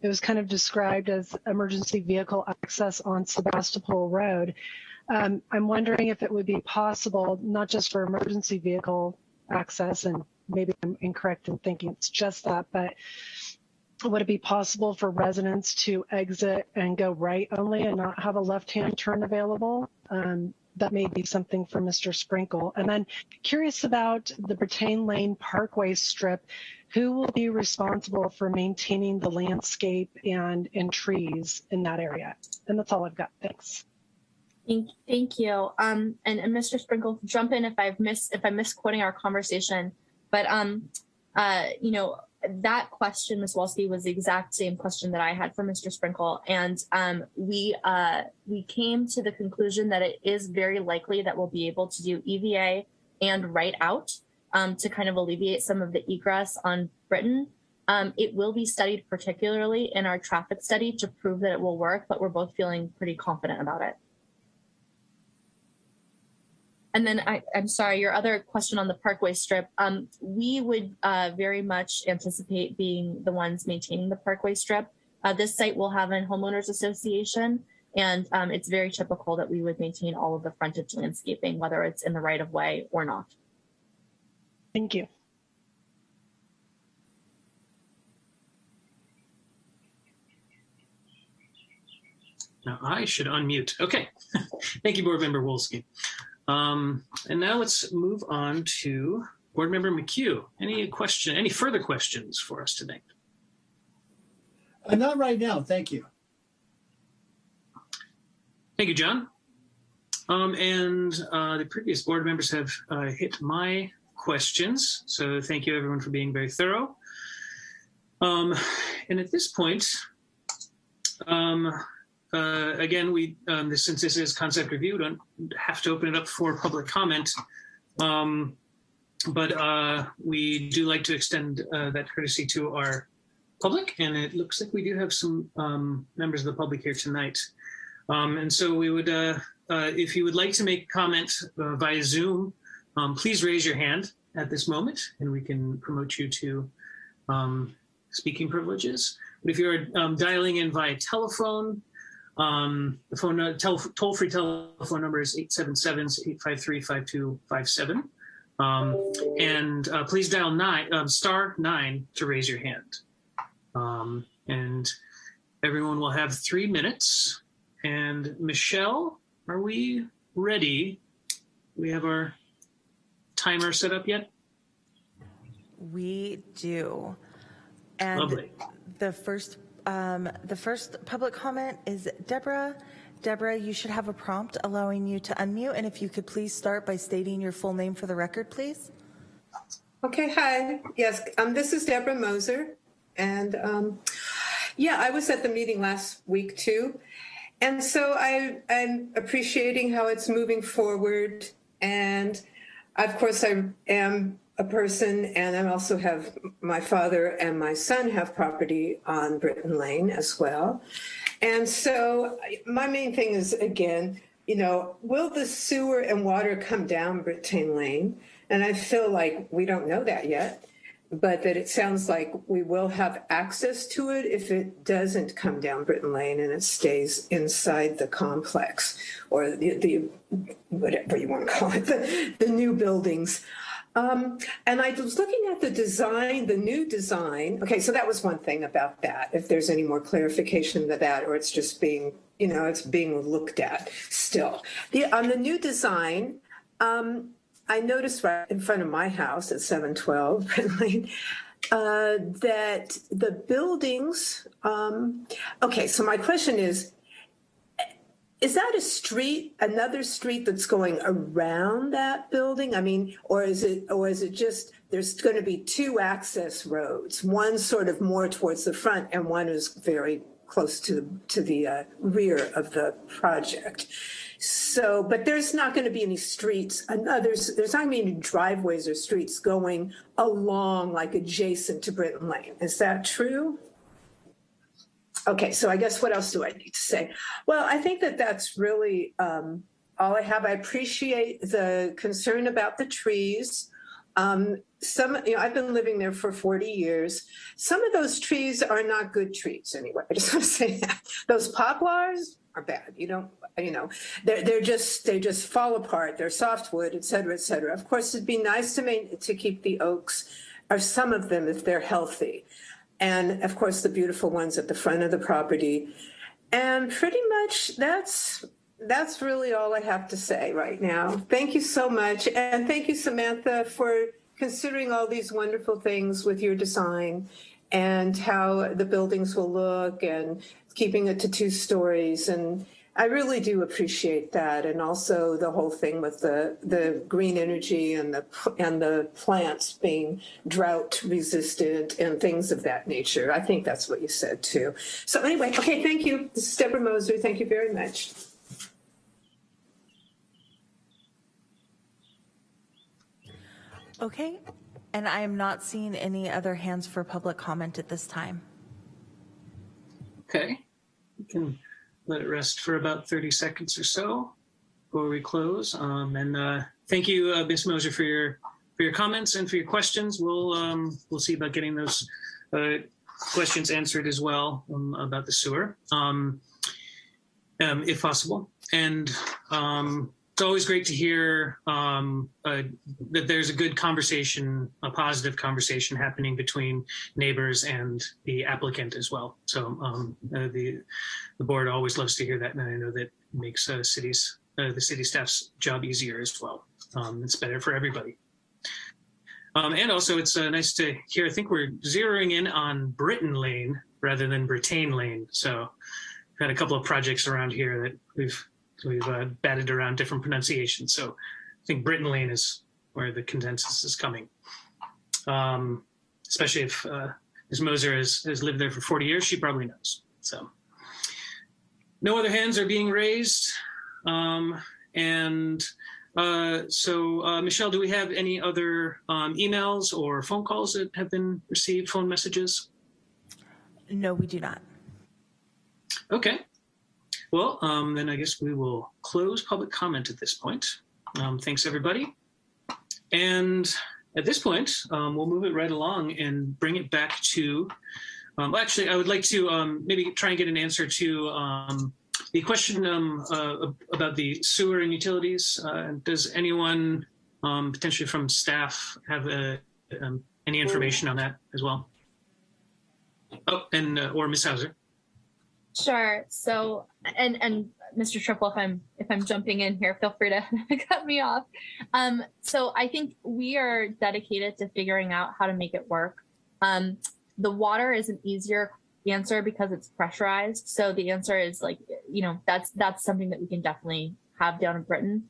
it was kind of described as emergency vehicle access on Sebastopol Road. Um, I'm wondering if it would be possible, not just for emergency vehicle access, and maybe I'm incorrect in thinking it's just that, but would it be possible for residents to exit and go right only and not have a left-hand turn available? Um, that may be something for Mr. Sprinkle. And then curious about the Brittain Lane Parkway strip. Who will be responsible for maintaining the landscape and, and trees in that area? And that's all I've got. Thanks. Thank, thank you. Um, and, and Mr. Sprinkle, jump in if I've missed if I'm misquoting our conversation. But um, uh, you know, that question, Ms. Wolski, was the exact same question that I had for Mr. Sprinkle, and um, we uh, we came to the conclusion that it is very likely that we'll be able to do EVA and write out um, to kind of alleviate some of the egress on Brittain. Um, it will be studied particularly in our traffic study to prove that it will work, but we're both feeling pretty confident about it. And then I, I'm sorry, your other question on the Parkway Strip. Um, we would uh, very much anticipate being the ones maintaining the Parkway Strip. Uh, this site will have a homeowners association, and um, it's very typical that we would maintain all of the frontage landscaping, whether it's in the right of way or not. Thank you. Now I should unmute. Okay. Thank you, Board Member Wolski. Um, and now let's move on to Board Member McHugh. Any question, any further questions for us tonight? Uh, not right now, thank you. Thank you, John. Um, and uh, the previous board members have uh, hit my questions. So thank you everyone for being very thorough. Um, and at this point, um, uh, again, we um, this, since this is concept review, don't have to open it up for public comment. Um, but uh, we do like to extend uh, that courtesy to our public, and it looks like we do have some um, members of the public here tonight. Um, and so we would, uh, uh, if you would like to make comment uh, via Zoom, um, please raise your hand at this moment, and we can promote you to um, speaking privileges. But if you're dialing in via telephone, um, the phone uh, toll-free telephone number is 877-853-5257. Um, and uh, please dial nine, um, star nine to raise your hand. Um, and everyone will have three minutes. And Michelle, are we ready? We have our timer set up yet? We do. And Lovely. the first um, the first public comment is Deborah. Deborah, you should have a prompt allowing you to unmute, and if you could please start by stating your full name for the record, please. Okay, hi. Yes, um, this is Deborah Moser. And um, yeah, I was at the meeting last week too. And so I, I'm appreciating how it's moving forward. And of course, I am a person and I also have my father and my son have property on Brittain Lane as well. And so my main thing is, again, you know, will the sewer and water come down Brittain Lane? And I feel like we don't know that yet, but that it sounds like we will have access to it if it doesn't come down Brittain Lane and it stays inside the complex or the, the whatever you want to call it, the, the new buildings. Um, and I was looking at the design, the new design. Okay, so that was one thing about that. If there's any more clarification to that, or it's just being, you know, it's being looked at still. The, on the new design, um, I noticed right in front of my house at 712 Lane, uh, that the buildings, um, okay, so my question is, is that a street, another street that's going around that building? I mean, or is it, or is it just, there's going to be two access roads, one sort of more towards the front and one is very close to the, to the uh, rear of the project. So, but there's not going to be any streets, there's, there's not going to be any driveways or streets going along like adjacent to Brittain Lane. Is that true? Okay, so I guess what else do I need to say? Well, I think that that's really um, all I have. I appreciate the concern about the trees. Um, some, you know, I've been living there for 40 years. Some of those trees are not good trees anyway. I just want to say that. Those poplars are bad. You don't, you know, they're, they're just, they just fall apart. They're softwood, et cetera, et cetera. Of course, it'd be nice to, main, to keep the oaks, or some of them if they're healthy and of course the beautiful ones at the front of the property. And pretty much that's that's really all I have to say right now. Thank you so much. And thank you, Samantha, for considering all these wonderful things with your design and how the buildings will look and keeping it to two stories. And I really do appreciate that, and also the whole thing with the the green energy and the and the plants being drought resistant and things of that nature. I think that's what you said too. So anyway, okay, thank you. This is Deborah Moser. Thank you very much. Okay, and I am not seeing any other hands for public comment at this time. Okay, we can let it rest for about 30 seconds or so before we close. Um, and uh, thank you, uh, Ms. Moser, for your for your comments and for your questions. We'll um, we'll see about getting those uh, questions answered as well um, about the sewer, um, um, if possible. And um, always great to hear um, uh, that there's a good conversation, a positive conversation happening between neighbors and the applicant as well. So um, uh, the the board always loves to hear that, and I know that makes uh, cities uh, the city staff's job easier as well. Um, it's better for everybody. Um, and also, it's uh, nice to hear. I think we're zeroing in on Britain Lane rather than Britain Lane. So, we've had a couple of projects around here that we've we've uh, batted around different pronunciations. So, I think Britain Lane is where the consensus is coming. Um, especially if uh, Ms. Moser has, has lived there for 40 years, she probably knows. So, no other hands are being raised. Um, and uh, so, uh, Michelle, do we have any other um, emails or phone calls that have been received, phone messages? No, we do not. Okay. Well, um, then I guess we will close public comment at this point. Um, thanks, everybody. And at this point, um, we'll move it right along and bring it back to, um, well, actually, I would like to um, maybe try and get an answer to um, the question uh, about the sewer and utilities. Uh, does anyone potentially from staff have um, any information on that as well? Oh, and uh, or Ms. Hauser. Sure. So, and and Mr. Trippel, if I'm if I'm jumping in here, feel free to cut me off. Um, so I think we are dedicated to figuring out how to make it work. Um, the water is an easier answer because it's pressurized. So the answer is like, you know, that's that's something that we can definitely have down in Brittain.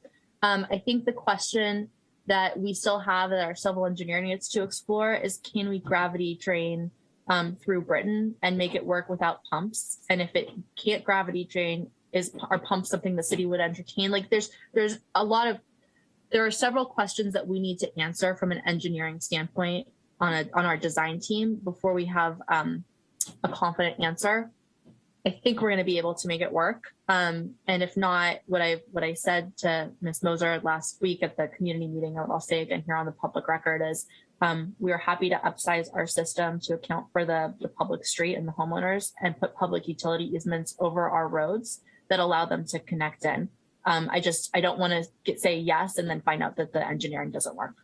Um, I think the question that we still have that our civil engineer needs to explore is can we gravity drain um, through Brittain and make it work without pumps? And if it can't gravity drain, is are pumps something the city would entertain? Like there's there's a lot of there are several questions that we need to answer from an engineering standpoint on a on our design team before we have um, a confident answer. I think we're going to be able to make it work. Um, and if not, what I what I said to Ms. Moser last week at the community meeting, I'll say again here on the public record is um, we are happy to upsize our system to account for the, the public street and the homeowners and put public utility easements over our roads that allow them to connect in. Um, I just I don't want to say yes and then find out that the engineering doesn't work.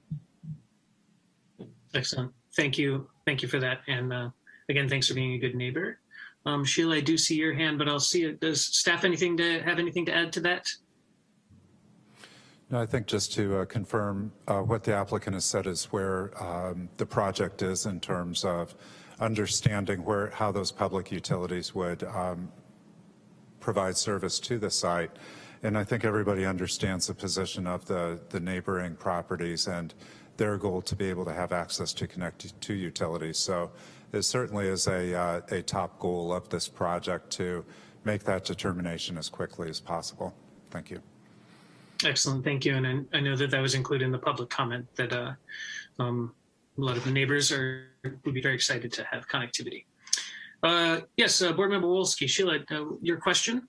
Excellent. Thank you. Thank you for that. And uh, again, thanks for being a good neighbor. Um, Sheila, I do see your hand, but I'll see it. Does staff anything to have anything to add to that? No, I think just to uh, confirm uh, what the applicant has said is where um, the project is in terms of understanding where how those public utilities would um, provide service to the site. And I think everybody understands the position of the, the neighboring properties and their goal to be able to have access to connect to utilities. So it certainly is a, uh, a top goal of this project to make that determination as quickly as possible. Thank you. Excellent, thank you. And I, I know that that was included in the public comment that uh, um, a lot of the neighbors are would be very excited to have connectivity. Uh, yes, uh, Board Member Wolski, Sheila, uh, your question?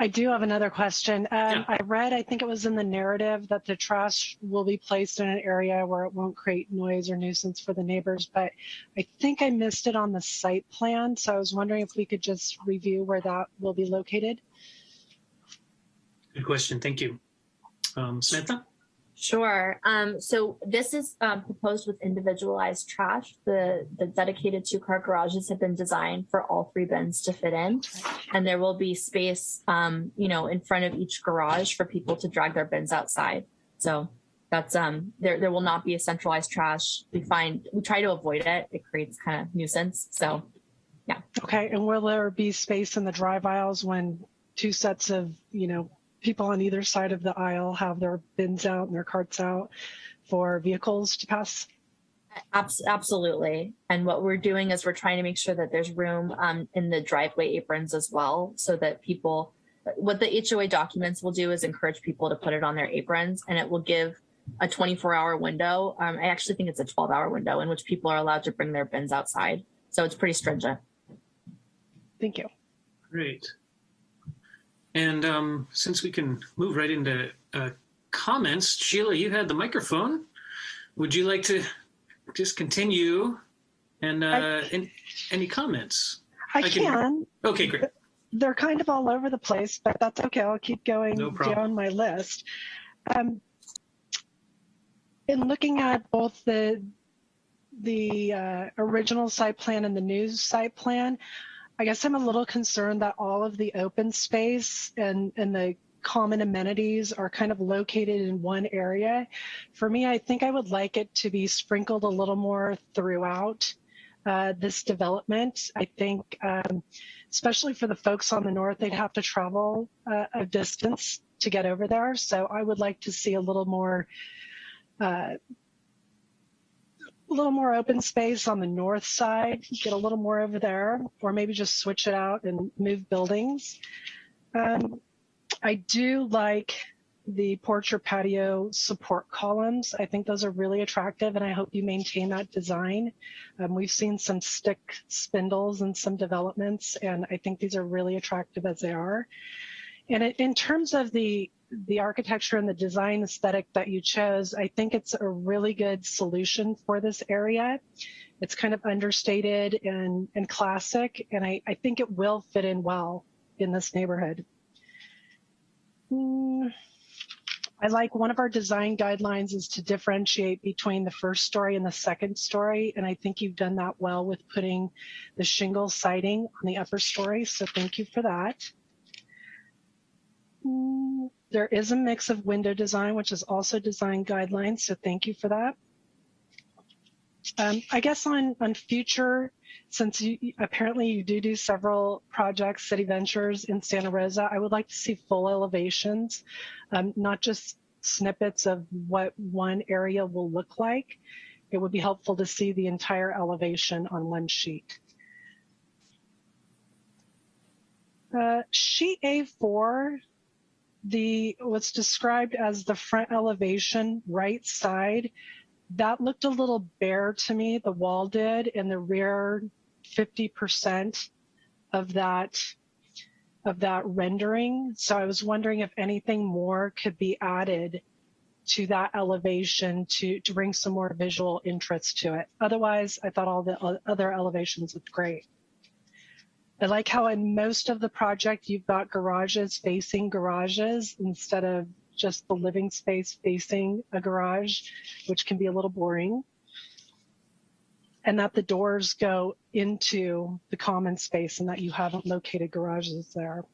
I do have another question. Um, Yeah. I read, I think it was in the narrative, that the trash will be placed in an area where it won't create noise or nuisance for the neighbors, but I think I missed it on the site plan. So I was wondering if we could just review where that will be located. Good question, thank you. Um, Samantha? Sure. Um, so this is um, proposed with individualized trash. The the dedicated two car garages have been designed for all three bins to fit in, and there will be space, um, you know, in front of each garage for people to drag their bins outside. So that's um there there will not be a centralized trash. We find we try to avoid it. It creates kind of nuisance. So yeah. Okay, and will there be space in the drive aisles when two sets of, you know, people on either side of the aisle have their bins out and their carts out for vehicles to pass? Absolutely. And what we're doing is we're trying to make sure that there's room um, in the driveway aprons as well, so that people. What the HOA documents will do is encourage people to put it on their aprons, and it will give a 24-hour window. Um, I actually think it's a 12-hour window in which people are allowed to bring their bins outside. So it's pretty stringent. Thank you. Great. And um, since we can move right into uh, comments, Sheila, you had the microphone. Would you like to just continue? And uh, I- any comments? I, I can- can. Okay, great. They're kind of all over the place, but that's okay. I'll keep going No down my list. Um, in looking at both the the uh, original site plan and the new site plan, I guess I'm a little concerned that all of the open space and and the common amenities are kind of located in one area. For me, I think I would like it to be sprinkled a little more throughout uh, this development. I think, um, especially for the folks on the north, they'd have to travel uh, a distance to get over there. So I would like to see a little more, uh, a little more open space on the north side, get a little more over there, or maybe just switch it out and move buildings. Um, I do like the porch or patio support columns. I think those are really attractive, and I hope you maintain that design. Um, we've seen some stick spindles in some developments, and I think these are really attractive as they are. And in- in terms of the the architecture and the design aesthetic that you chose, I think it's a really good solution for this area. It's kind of understated and, and classic, and I, I think it will fit in well in this neighborhood. Hmm. I like one of our design guidelines is to differentiate between the first story and the second story. And I think you've done that well with putting the shingle siding on the upper story. So thank you for that. There is a mix of window design, which is also design guidelines. So thank you for that. Um, I guess on, on future, since you apparently you do do several projects, city ventures in Santa Rosa, I would like to see full elevations, um, not just snippets of what one area will look like. It would be helpful to see the entire elevation on one sheet. Uh, sheet A4, the what's described as the front elevation right side, that looked a little bare to me. The wall did, and the rear 50% of that of that rendering. So I was wondering if anything more could be added to that elevation to to bring some more visual interest to it. Otherwise, I thought all the other elevations looked great. I like how in most of the project you've got garages facing garages instead of just the living space facing a garage, which can be a little boring. And that the doors go into the common space and that you haven't located garages there.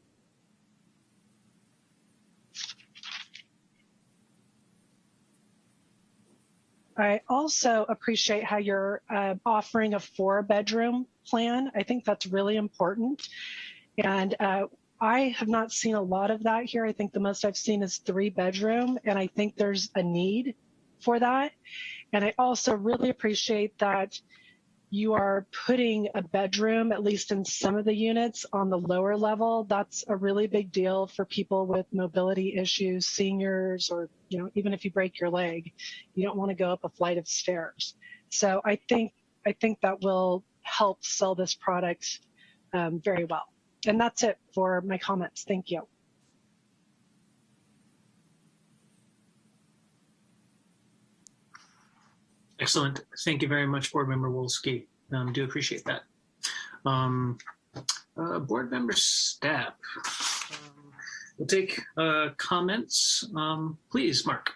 I also appreciate how you're uh, offering a four bedroom plan. I think that's really important. And uh, I have not seen a lot of that here. I think the most I've seen is three bedroom, and I think there's a need for that. And I also really appreciate that you are putting a bedroom, at least in some of the units, on the lower level. That's a really big deal for people with mobility issues, seniors, or you know, even if you break your leg, you don't want to go up a flight of stairs. So I think I think that will help sell this product um, very well. And that's it for my comments. Thank you. Excellent. Thank you very much, Board Member Wolski. Um, do appreciate that. Um, uh, Board Member Stapp. Um, we'll take uh, comments. Um, please, Mark.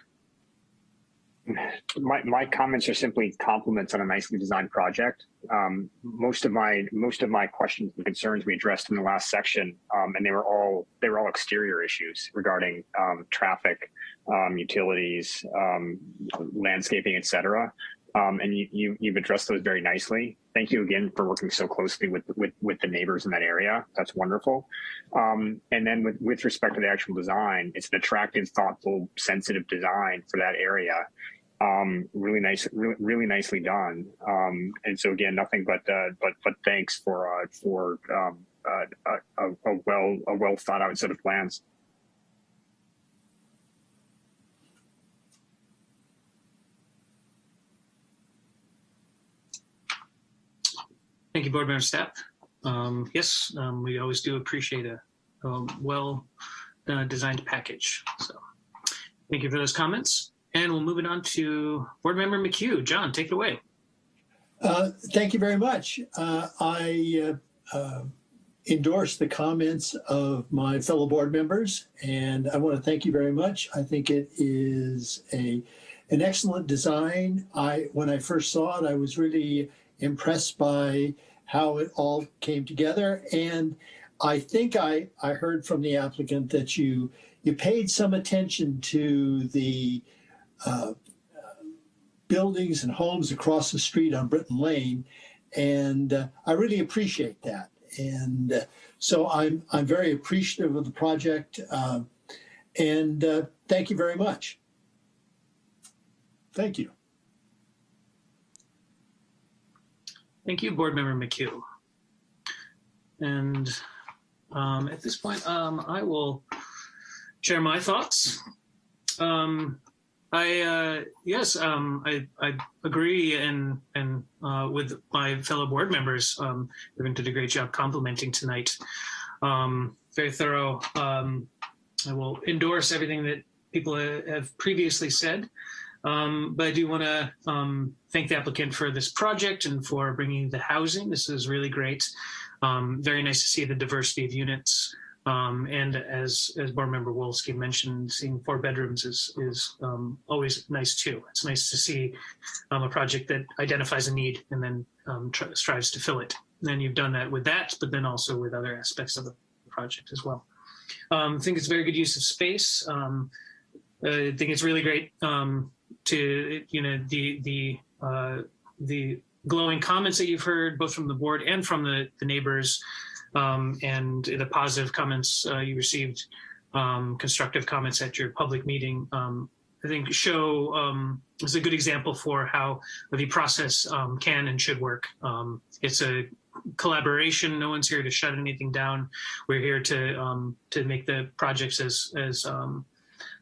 my, my comments are simply compliments on a nicely designed project. Um, most of my most of my questions and concerns we addressed in the last section, um, and they were all they were all exterior issues regarding traffic, um, utilities, um, landscaping, etc. Um, and you, you, you've addressed those very nicely. Thank you again for working so closely with, with, with the neighbors in that area. That's wonderful. Um, and then with, with respect to the actual design, it's an attractive, thoughtful, sensitive design for that area. Um, really nice, really, really nicely done. Um, and so again, nothing but, uh, but, but thanks for, uh, for, um, uh, a, a well, a well thought out set of plans. Thank you, board member Stapp. Um, yes, um, we always do appreciate a, a well uh, designed package. So thank you for those comments. And we'll move it on to board member McHugh. John, take it away. Uh, thank you very much. Uh, I uh, uh, endorse the comments of my fellow board members, and I want to thank you very much. I think it is a an excellent design. I when I first saw it, I was really impressed by how it all came together, and I think I I heard from the applicant that you you paid some attention to the uh, buildings and homes across the street on Brittain Lane, and uh, I really appreciate that. And uh, so I'm I'm very appreciative of the project, uh, and uh, thank you very much. Thank you. Thank you, board member McHugh. And um, at this point, um, I will share my thoughts. Um, I uh, yes, um, I, I agree and and uh, with my fellow board members. Um, everyone did a great job complimenting tonight. Um, very thorough. Um, I will endorse everything that people have previously said. Um, but I do want to um, thank the applicant for this project and for bringing the housing. This is really great. Um, very nice to see the diversity of units. Um, and as as board member Wolski mentioned, seeing four bedrooms is is um, always nice too. It's nice to see um, a project that identifies a need and then strives to fill it. And you've done that with that, but then also with other aspects of the project as well. I think it's very good use of space. I think it's really great um, to you know the the uh, the glowing comments that you've heard both from the board and from the, the neighbors um, and the positive comments uh, you received um, constructive comments at your public meeting um, I think show um, is a good example for how the process um, can and should work. Um, it's a collaboration. No one's here to shut anything down. We're here to to make the projects as as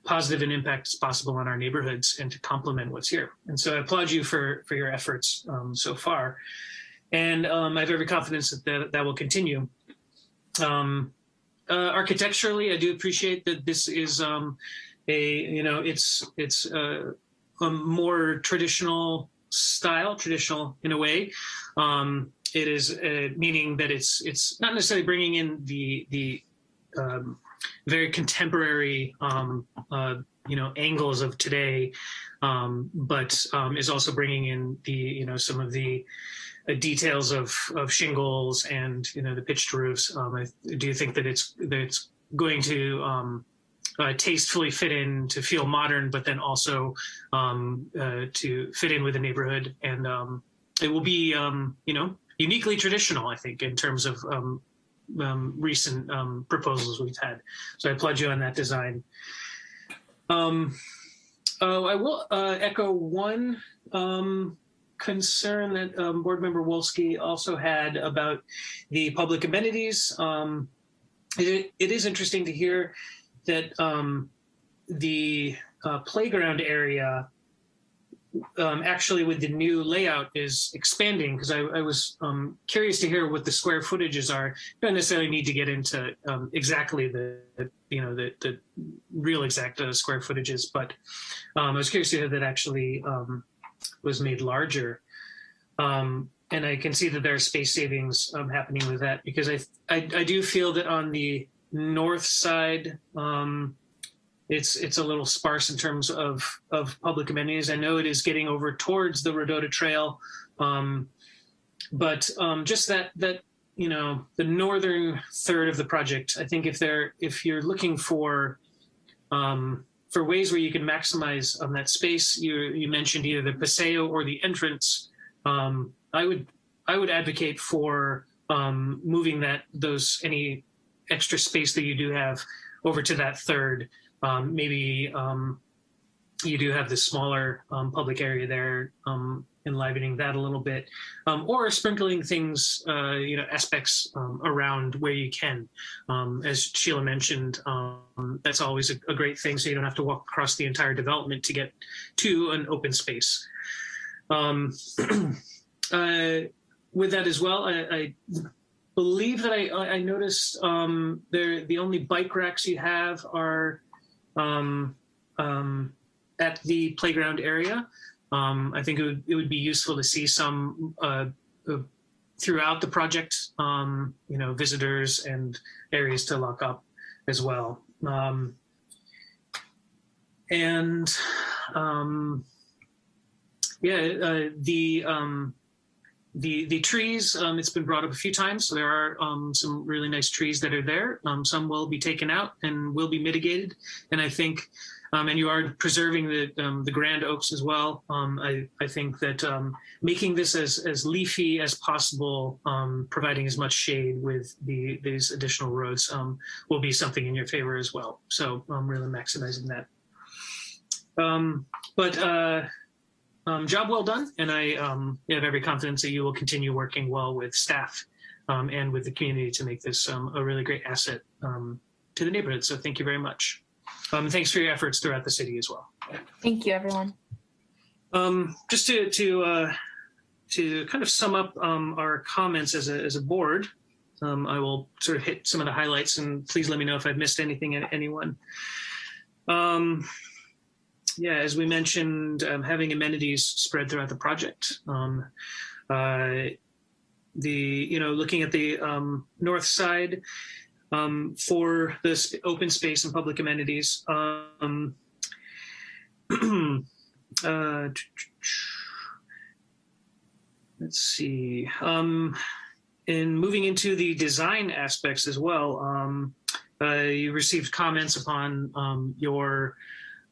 positive an impact as possible on our neighborhoods and to complement what's here. And so I applaud you for, for your efforts um, so far. And um, I have every confidence that that, that will continue. Um, uh, architecturally, I do appreciate that this is um, a, you know, it's, it's uh, a more traditional style, traditional in a way. Um, it is uh, meaning that it's, it's not necessarily bringing in the, the, um, very contemporary, um, uh, you know, angles of today, um, but um, is also bringing in the, you know, some of the uh, details of, of shingles and, you know, the pitched roofs. Um, I do you think that it's, that it's going to um, uh, tastefully fit in to feel modern, but then also um, uh, to fit in with the neighborhood. And it will be, you know, uniquely traditional, I think, in terms of um, recent um, proposals we've had. So I applaud you on that design. Um, uh, I will uh, echo one um, concern that um, board member Wolski also had about the public amenities. Um, it, it is interesting to hear that the uh, playground area um, actually with the new layout is expanding because I, I, was um, curious to hear what the square footages are. don't necessarily need to get into um, exactly the, you know, the, the real exact uh, square footages, but um, I was curious to hear that actually um, was made larger. Um, and I can see that there are space savings happening with that because I, I, I, do feel that on the north side, it's it's a little sparse in terms of of public amenities. I know it is getting over towards the Rodota Trail, um, but um, just that that you know the northern third of the project. I think if they're if you're looking for um, for ways where you can maximize on that space, you you mentioned either the paseo or the entrance. Um, I would I would advocate for um, moving that those any extra space that you do have over to that third. Um, maybe um, you do have this smaller um, public area there, um, enlivening that a little bit, um, or sprinkling things, uh, you know, aspects um, around where you can. As Sheila mentioned, that's always a, a great thing, so you don't have to walk across the entire development to get to an open space. Uh, with that as well, I, I believe that I, I noticed um, the only bike racks you have are um, um, at the playground area. Um, I think it would, it would be useful to see some uh, uh, throughout the project, um, you know, visitors and areas to lock up as well. Um, and yeah, uh, the the the trees. Um, it's been brought up a few times. So there are um, some really nice trees that are there. Um, some will be taken out and will be mitigated. And I think, um, and you are preserving the um, the grand oaks as well. Um, I I think that making this as as leafy as possible, providing as much shade with the these additional roads will be something in your favor as well. So I'm really maximizing that. But uh, um, job well done, and I um, have every confidence that you will continue working well with staff um, and with the community to make this um, a really great asset um, to the neighborhood. So thank you very much. Um, thanks for your efforts throughout the city as well. Thank you, everyone. Um, just to to uh, to kind of sum up um, our comments as a as a board, um, I will sort of hit some of the highlights, and please let me know if I've missed anything, anyone. Um, yeah, as we mentioned, um, having amenities spread throughout the project. Um, uh, the you know looking at the um, north side um, for this open space and public amenities. Um, uh, let's see. Um, in moving into the design aspects as well, uh, you received comments upon your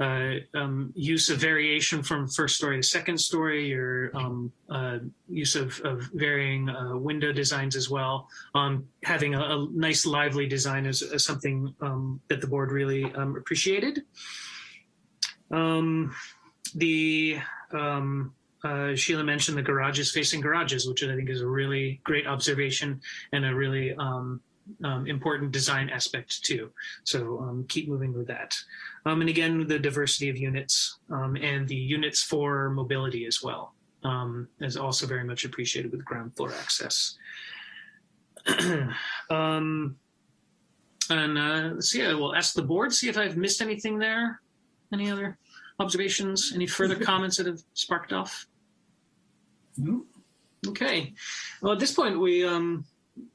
uh, um, use of variation from first story to second story, your um, uh, use of, of varying uh, window designs as well. Um, having a, a, nice lively design is, is something um, that the board really um, appreciated. Um, the uh, Sheila mentioned the garages facing garages, which I think is a really great observation and a really important design aspect too. So keep moving with that. Um, and again, the diversity of units um, and the units for mobility as well um, is also very much appreciated with ground floor access. Um, and uh, let's see, I will ask the board, see if I've missed anything there. Any other observations, any further comments that have sparked off? No. Okay. Well, at this point, we um,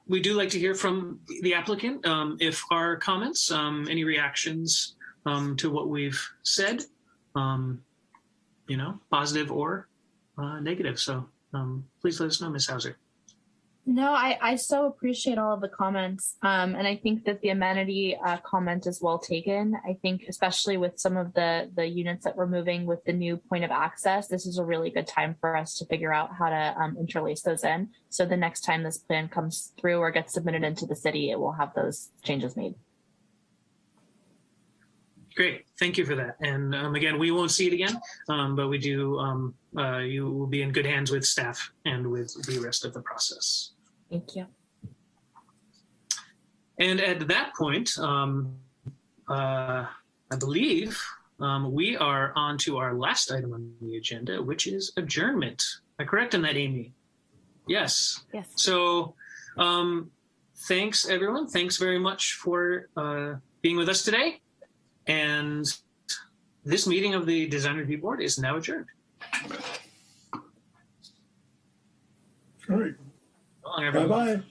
we do like to hear from the applicant um, if our comments, um, any reactions um, to what we've said, um, you know, positive or uh, negative. So um, please let us know, Ms. Hauser. No, I, I so appreciate all of the comments. Um, and I think that the amenity uh, comment is well taken. I think especially with some of the, the units that we're moving with the new point of access, this is a really good time for us to figure out how to um, interlace those in. So the next time this plan comes through or gets submitted into the city, it will have those changes made. Great, thank you for that. And um, again, we won't see it again, um, but we do, um, uh, you will be in good hands with staff and with the rest of the process. Thank you. And at that point, um, uh, I believe um, we are on to our last item on the agenda, which is adjournment. Am I correct in that, Amy? Yes. Yes. So um, thanks, everyone. Thanks very much for uh, being with us today. And this meeting of the Design Review Board is now adjourned. All right. Bye-bye.